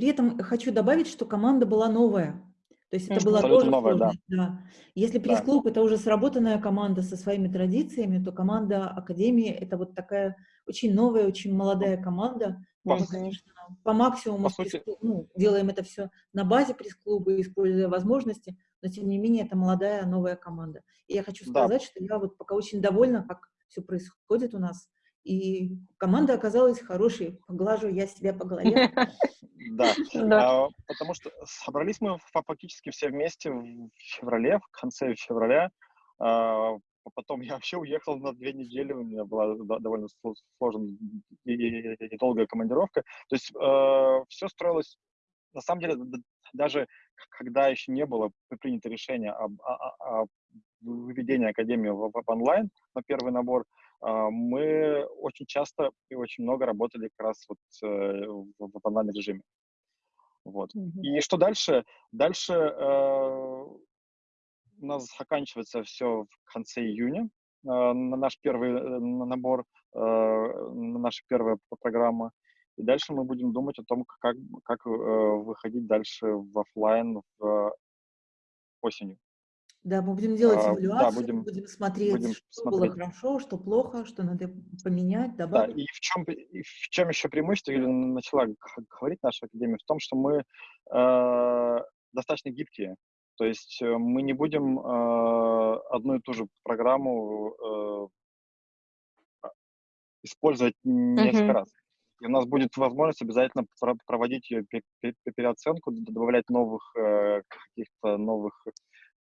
При этом хочу добавить, что команда была новая. То есть это была тоже новая, да. да. Если пресс-клуб да. это уже сработанная команда со своими традициями, то команда Академии это вот такая очень новая, очень молодая команда. По, Мы, конечно, по максимуму по сути... ну, делаем это все на базе пресс-клуба, используя возможности, но тем не менее это молодая новая команда. И я хочу сказать, да. что я вот пока очень довольна, как все происходит у нас. И команда оказалась хорошей. Поглажу я себя по голове. *laughs* Да, а, потому что собрались мы фактически все вместе в феврале, в конце февраля. А, потом я вообще уехал на две недели, у меня была довольно сложная и долгая командировка. То есть а, все строилось, на самом деле, даже когда еще не было принято решение об, о, о выведении Академии в, в онлайн на первый набор, мы очень часто и очень много работали как раз вот э, в, в онлайн режиме. Вот. Mm-hmm. И что дальше? Дальше э, у нас заканчивается все в конце июня, э, на наш первый э, набор, э, на наша первая программа. И дальше мы будем думать о том, как, как э, выходить дальше в офлайн в осенью. Да, мы будем делать эвалюацию, а, да, будем, будем смотреть, будем что смотреть. было хорошо, что плохо, что надо поменять, добавить. Да, и в чем, и в чем еще преимущество, или начала говорить наша академия, в том, что мы э, достаточно гибкие. То есть э, мы не будем э, одну и ту же программу э, использовать несколько uh-huh. раз. И у нас будет возможность обязательно проводить ее переоценку, добавлять новых э, каких-то новых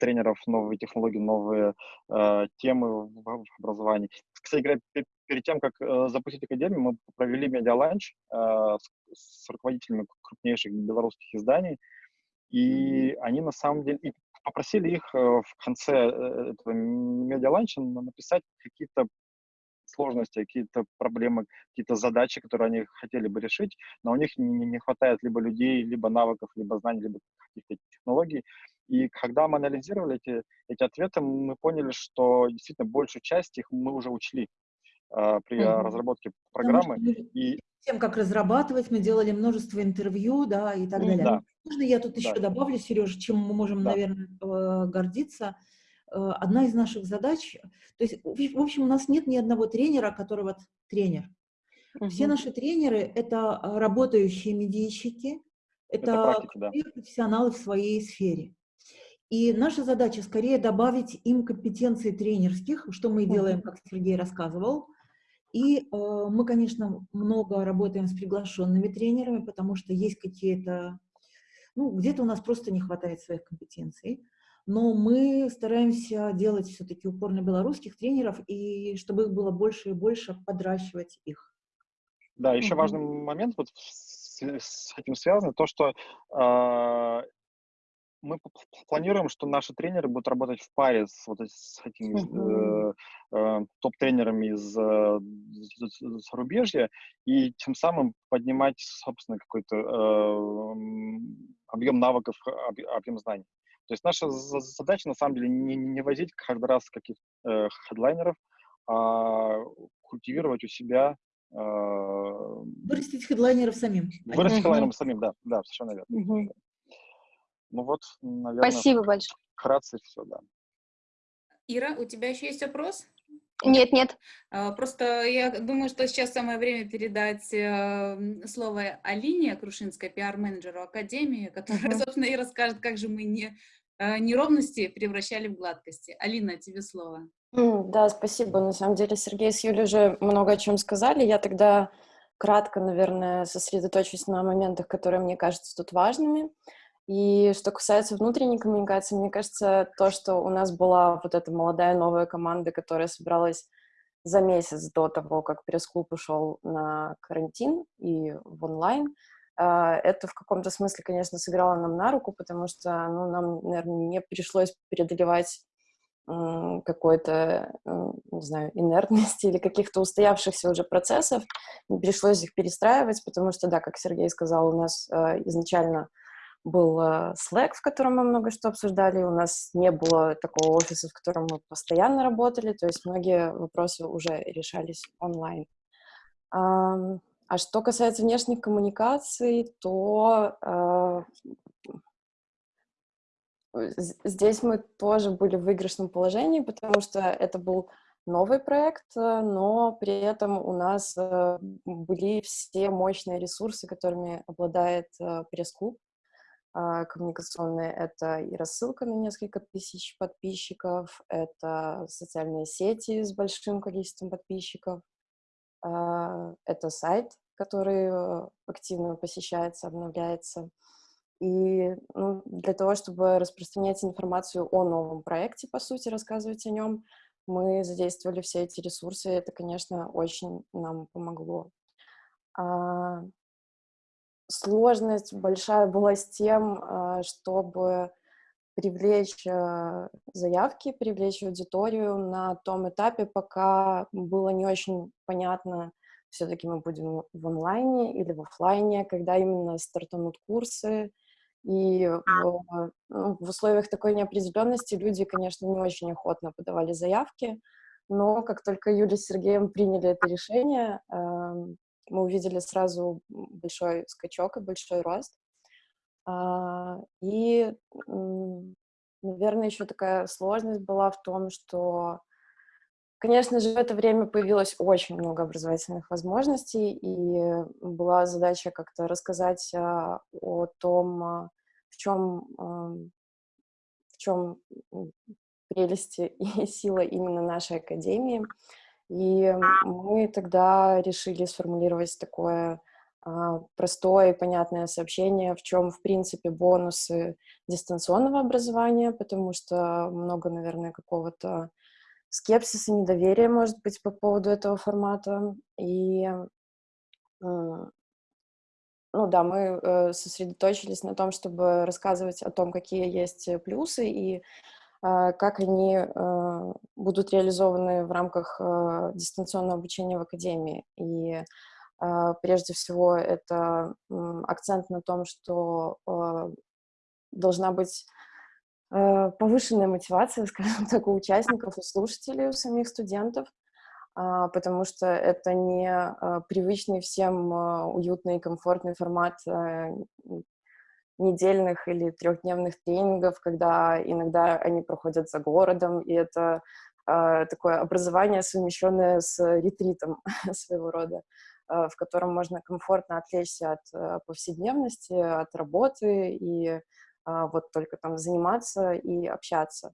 тренеров, новые технологии, новые э, темы в, в образовании. Кстати говоря, перед тем, как э, запустить Академию, мы провели медиаланч э, с, с руководителями крупнейших белорусских изданий, и они на самом деле и попросили их э, в конце э, этого медиаланча написать какие-то сложности, какие-то проблемы, какие-то задачи, которые они хотели бы решить, но у них не, не хватает либо людей, либо навыков, либо знаний, либо каких-то технологий. И когда мы анализировали эти, эти ответы, мы поняли, что действительно большую часть их мы уже учли э, при угу. разработке программы. и тем, как разрабатывать, мы делали множество интервью, да, и так далее. Да. Можно я тут да. еще добавлю, Сережа, чем мы можем, да. наверное, э, гордиться? Э, одна из наших задач, то есть, в общем, у нас нет ни одного тренера, который вот тренер. Угу. Все наши тренеры – это работающие медийщики, это, это практика, да. профессионалы в своей сфере. И наша задача скорее добавить им компетенции тренерских, что мы и делаем, как Сергей рассказывал. И э, мы, конечно, много работаем с приглашенными тренерами, потому что есть какие-то, ну, где-то у нас просто не хватает своих компетенций. Но мы стараемся делать все-таки упор на белорусских тренеров, и чтобы их было больше и больше, подращивать их. Да, еще угу. важный момент вот с, с этим связан, то, что э, мы планируем, что наши тренеры будут работать в паре с, вот, с этими э, э, топ-тренерами из э, зарубежья и тем самым поднимать, собственно, какой-то э, объем навыков, объем знаний. То есть наша задача, на самом деле, не, не возить каждый раз каких-то э, хедлайнеров, а культивировать у себя э, Вырастить хедлайнеров самим. Вырастить uh-huh. хедлайнеров самим, да, да, совершенно верно. Uh-huh. Ну вот, наверное, Спасибо большое. вкратце все, да. Ира, у тебя еще есть вопрос? Нет, нет. А, просто я думаю, что сейчас самое время передать э, слово Алине Крушинской, пиар-менеджеру Академии, которая, собственно, и расскажет, как же мы не, неровности превращали в гладкости. Алина, тебе слово. Да, спасибо. На самом деле Сергей с Юлей уже много о чем сказали. Я тогда кратко, наверное, сосредоточусь на моментах, которые мне кажутся тут важными. И что касается внутренней коммуникации, мне кажется, то, что у нас была вот эта молодая новая команда, которая собралась за месяц до того, как пресс-клуб ушел на карантин и в онлайн, это в каком-то смысле, конечно, сыграло нам на руку, потому что ну, нам, наверное, не пришлось преодолевать какой-то, не знаю, инертности *laughs* или каких-то устоявшихся уже процессов, не пришлось их перестраивать, потому что, да, как Сергей сказал, у нас а, изначально был а, Slack, в котором мы много что обсуждали, у нас не было такого офиса, в котором мы постоянно работали, то есть многие вопросы уже решались онлайн. А что касается внешних коммуникаций, то а, здесь мы тоже были в выигрышном положении, потому что это был новый проект, но при этом у нас а, были все мощные ресурсы, которыми обладает пресс-клуб. А, коммуникационные — это и рассылка на несколько тысяч подписчиков, это социальные сети с большим количеством подписчиков, это сайт, который э, активно посещается, обновляется. И ну, для того, чтобы распространять информацию о новом проекте, по сути, рассказывать о нем, мы задействовали все эти ресурсы, и это, конечно, очень нам помогло. А, сложность большая была с тем, а, чтобы привлечь а, заявки, привлечь аудиторию на том этапе, пока было не очень понятно, все-таки мы будем в онлайне или в офлайне, когда именно стартанут курсы. И в, ну, в условиях такой неопределенности люди, конечно, не очень охотно подавали заявки, но как только Юля с Сергеем приняли это решение, мы увидели сразу большой скачок и большой рост. А, и, наверное, еще такая сложность была в том, что, конечно же, в это время появилось очень много образовательных возможностей, и была задача как-то рассказать а, о том, а, в чем, в чем прелести и сила именно нашей академии. И мы тогда решили сформулировать такое простое и понятное сообщение, в чем, в принципе, бонусы дистанционного образования, потому что много, наверное, какого-то скепсиса, недоверия, может быть, по поводу этого формата. И, ну да, мы э, сосредоточились на том, чтобы рассказывать о том, какие есть плюсы и а, как они а, будут реализованы в рамках а, дистанционного обучения в Академии. И прежде всего это акцент на том, что должна быть повышенная мотивация, *laughs* скажем так, у участников, у слушателей, у самих студентов, потому что это не привычный всем уютный и комфортный формат недельных или трехдневных тренингов, когда иногда они проходят за городом, и это э, такое образование, совмещенное с ретритом *laughs* своего рода, э, в котором можно комфортно отвлечься от э, повседневности, от работы и э, вот только там заниматься и общаться.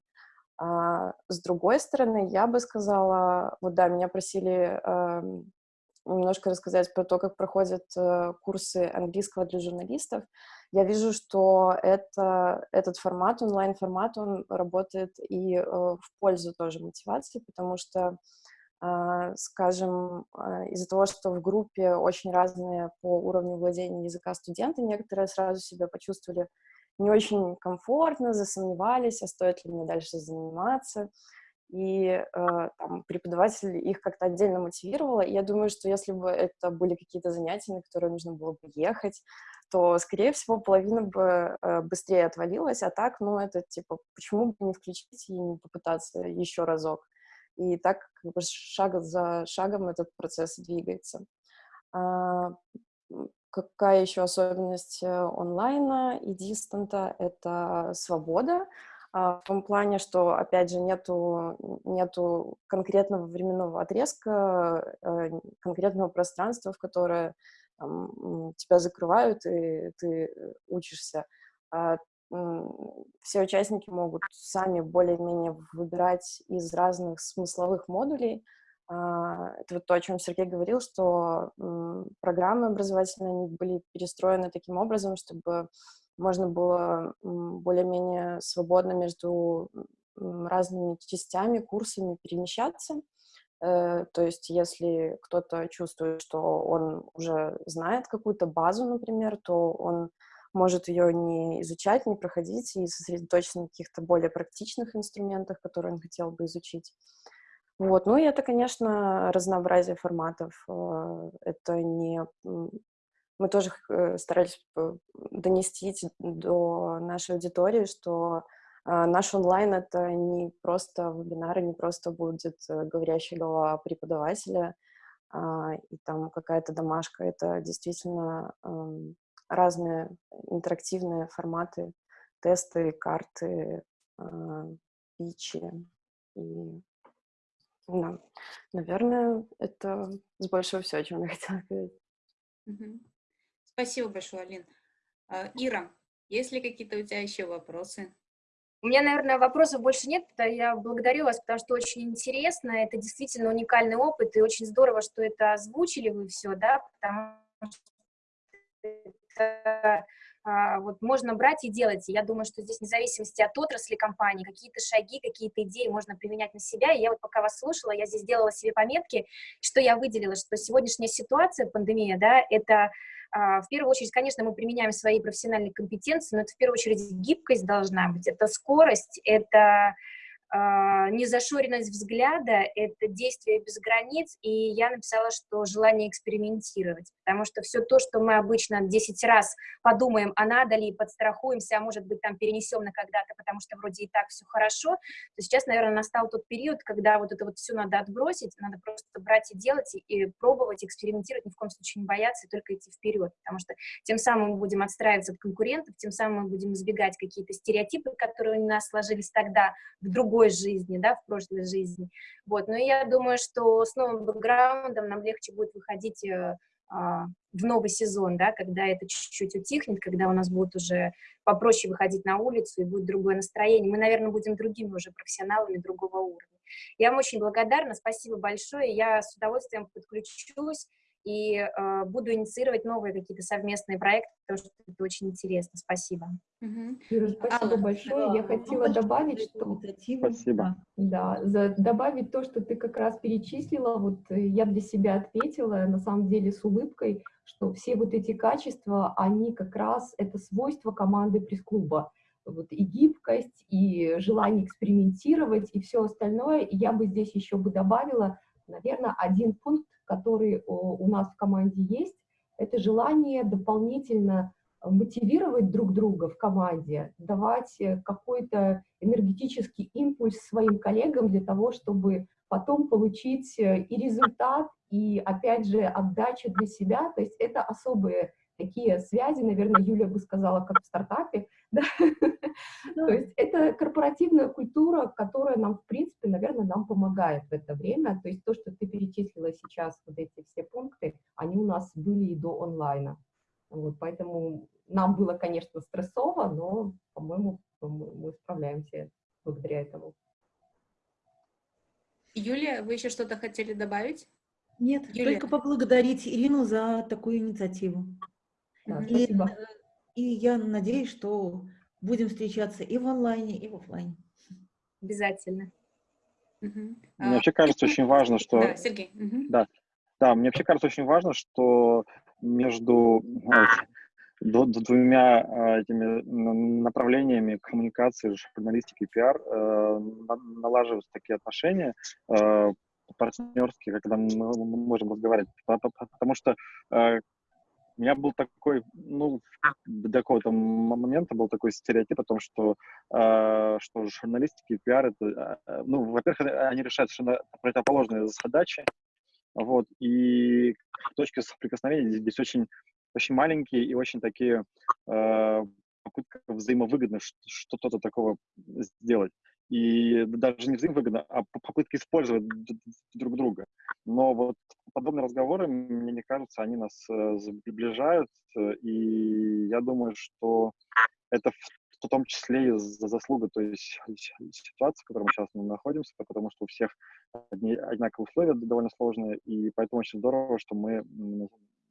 А, с другой стороны, я бы сказала, вот да, меня просили э, немножко рассказать про то, как проходят э, курсы английского для журналистов я вижу, что это, этот формат, онлайн-формат, он работает и э, в пользу тоже мотивации, потому что, э, скажем, э, из-за того, что в группе очень разные по уровню владения языка студенты, некоторые сразу себя почувствовали не очень комфортно, засомневались, а стоит ли мне дальше заниматься и э, там, преподаватель их как-то отдельно мотивировала. И я думаю, что если бы это были какие-то занятия, на которые нужно было бы ехать, то, скорее всего, половина бы э, быстрее отвалилась, а так, ну, это, типа, почему бы не включить и не попытаться еще разок? И так, как бы, шаг за шагом этот процесс двигается. А, какая еще особенность э, онлайна и дистанта? Это свобода. а, в том плане, что, опять же, нету, нету конкретного временного отрезка, э, конкретного пространства, в которое там, тебя закрывают, и ты учишься. Все участники могут сами более-менее выбирать из разных смысловых модулей. А, это вот то, о чем Сергей говорил, что программы образовательные они были перестроены таким образом, чтобы можно было более-менее свободно между разными частями, курсами перемещаться. Э, то есть если кто-то чувствует, что он уже знает какую-то базу, например, то он может ее не изучать, не проходить и сосредоточиться на каких-то более практичных инструментах, которые он хотел бы изучить. Вот. Ну и это, конечно, разнообразие форматов. Э, это не... Мы тоже э, старались донести до нашей аудитории, что э, наш онлайн — это не просто вебинары, не просто будет говорящая голова преподавателя а, и там какая-то домашка. Это действительно разные интерактивные форматы, тесты, карты, пичи. И, да, наверное, это с большего все, о чем я *laughs* хотела сказать. Спасибо большое, Алин. А, Ира, есть ли какие-то у тебя еще вопросы? У меня, наверное, вопросов больше нет. Я благодарю вас, потому что очень интересно. Это действительно уникальный опыт, и очень здорово, что это озвучили вы все, да, потому что а, вот можно брать и делать. Я думаю, что здесь, вне зависимости от отрасли компании, какие-то шаги, какие-то идеи можно применять на себя. И я вот пока вас слушала, я здесь делала себе пометки, что я выделила, что сегодняшняя ситуация, пандемия, да, это а, в первую очередь, конечно, мы применяем свои профессиональные компетенции, но это в первую очередь гибкость должна быть, это скорость, это незашоренность взгляда — это действие без границ, и я написала, что желание экспериментировать, потому что все то, что мы обычно 10 раз подумаем, а надо ли, подстрахуемся, а может быть, там перенесем на когда-то, потому что вроде и так все хорошо, то сейчас, наверное, настал тот период, когда вот это вот все надо отбросить, надо просто брать и делать, и пробовать, экспериментировать, ни в коем случае не бояться, и только идти вперед, потому что тем самым мы будем отстраиваться от конкурентов, тем самым мы будем избегать какие-то стереотипы, которые у нас сложились тогда в другой другой жизни, да, в прошлой жизни. Вот, но я думаю, что с новым бэкграундом нам легче будет выходить э, а, в новый сезон, да, когда это чуть-чуть утихнет, когда у нас будет уже попроще выходить на улицу и будет другое настроение. Мы, наверное, будем другими уже профессионалами другого уровня. Я вам очень благодарна, спасибо большое, я с удовольствием подключусь и э, буду инициировать новые какие-то совместные проекты, потому что это очень интересно. Спасибо. Угу. Юра, спасибо а, большое. Да, Я хотела добавить, что... Спасибо. Да, за, добавить то, что ты как раз перечислила, вот э, я для себя ответила, на самом деле, с улыбкой, что все вот эти качества, они как раз, это свойства команды пресс-клуба. Вот и гибкость, и желание экспериментировать, и все остальное. И я бы здесь еще бы добавила, наверное, один пункт, который у нас в команде есть, это желание дополнительно мотивировать друг друга в команде, давать э, какой-то энергетический импульс своим коллегам для того, чтобы потом получить э, и результат, и, опять же, отдачу для себя. То есть это особые такие связи, наверное, Юля бы сказала, как в стартапе, *laughs* да? То есть это корпоративная культура, которая нам, в принципе, наверное, нам помогает в это время. То есть то, что ты перечислила сейчас, вот эти все пункты, они у нас были и до онлайна. Вот, поэтому нам было, конечно, стрессово, но, по-моему, мы справляемся благодаря этому. Юлия, вы еще что-то хотели добавить? Нет, Юлия. только поблагодарить Ирину за такую инициативу. Да, и, спасибо. И я надеюсь, что будем встречаться и в онлайне, и в офлайне. Обязательно. Угу. Мне вообще кажется очень важно, что... Да, Сергей. Угу. Да, да, мне вообще кажется очень важно, что между двумя а, этими направлениями коммуникации, журналистики и пиар э, налаживаются такие отношения э, партнерские, когда мы можем разговаривать. Потому что э, у меня был такой, ну, до какого-то момента был такой стереотип о том, что, э, что журналистики и пиар, это, э, ну, во-первых, они решают совершенно противоположные задачи, вот, и точки соприкосновения здесь, здесь очень, очень маленькие и очень такие э, попытка взаимовыгодно что-то такого сделать. И даже не взаимовыгодно, а попытка использовать друг друга. Но вот подобные разговоры, мне кажется, они нас э, сближают, и я думаю, что это в том числе и за заслуга той ситуации, в которой мы сейчас находимся, потому что у всех одни, одинаковые условия довольно сложные, и поэтому очень здорово, что мы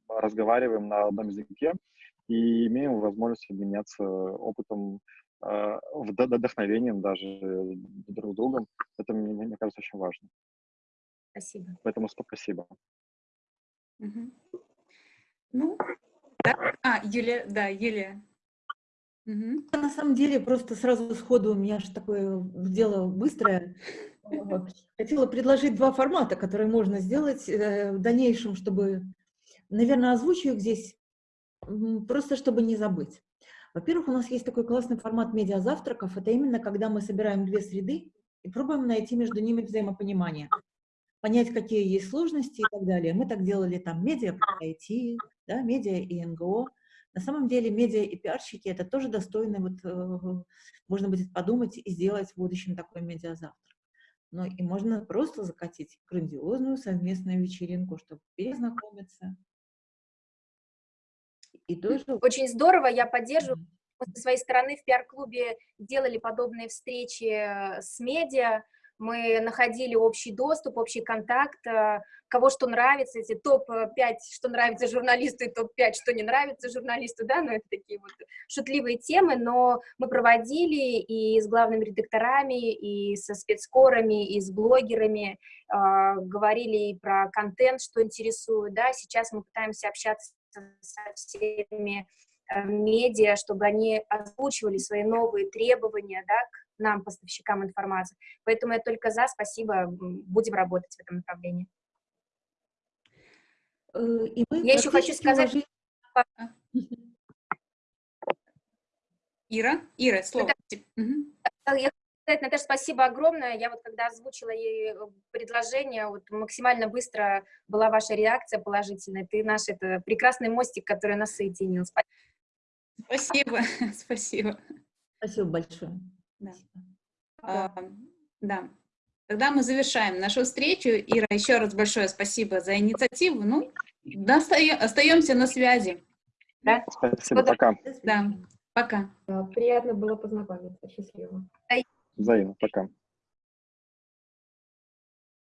разговариваем на одном языке и имеем возможность обменяться опытом, э, вдохновением даже друг другом. Это, мне, мне кажется, очень важно. Спасибо. Поэтому спасибо. Угу. Ну, да. А, Юлия, да, Юлия. Угу. На самом деле, просто сразу сходу у меня же такое дело быстрое. Хотела предложить два формата, которые можно сделать э, в дальнейшем, чтобы, наверное, озвучу их здесь, просто чтобы не забыть. Во-первых, у нас есть такой классный формат медиазавтраков. Это именно когда мы собираем две среды и пробуем найти между ними взаимопонимание. Понять, какие есть сложности и так далее. Мы так делали там медиа, IT, да, медиа и НГО. На самом деле медиа и пиарщики это тоже достойно, вот, э, можно будет подумать и сделать в будущем такой медиазавтрак. Но и можно просто закатить грандиозную совместную вечеринку, чтобы перезнакомиться. И тоже... Очень здорово, я поддерживаю. Мы со своей стороны в пиар-клубе делали подобные встречи э, с медиа, мы находили общий доступ, общий контакт, э, кого что нравится, эти топ-5, что нравится журналисту, и топ-5, что не нравится журналисту, да, но это такие вот шутливые темы, но мы проводили и с главными редакторами, и со спецкорами, и с блогерами, э, говорили и про контент, что интересует, да, сейчас мы пытаемся общаться со всеми э, медиа, чтобы они озвучивали свои новые требования, да, к нам, поставщикам информации. Поэтому я только за, спасибо, будем работать в этом направлении. Э, и я еще хочу сказать... Уложили... Ира, Ира, слово. Это... Угу. Я сказать, Наташа, спасибо огромное. Я вот когда озвучила ей э, предложение, вот максимально быстро была ваша реакция положительная. Ты наш это прекрасный мостик, который нас соединил. Спасибо, *laughs* спасибо. Спасибо большое. Да. А, да. Тогда мы завершаем нашу встречу. Ира, еще раз большое спасибо за инициативу. Ну, остаемся на связи. Да? Спасибо, пока. Да, пока. Приятно было познакомиться. Счастливо. Взаимно, пока.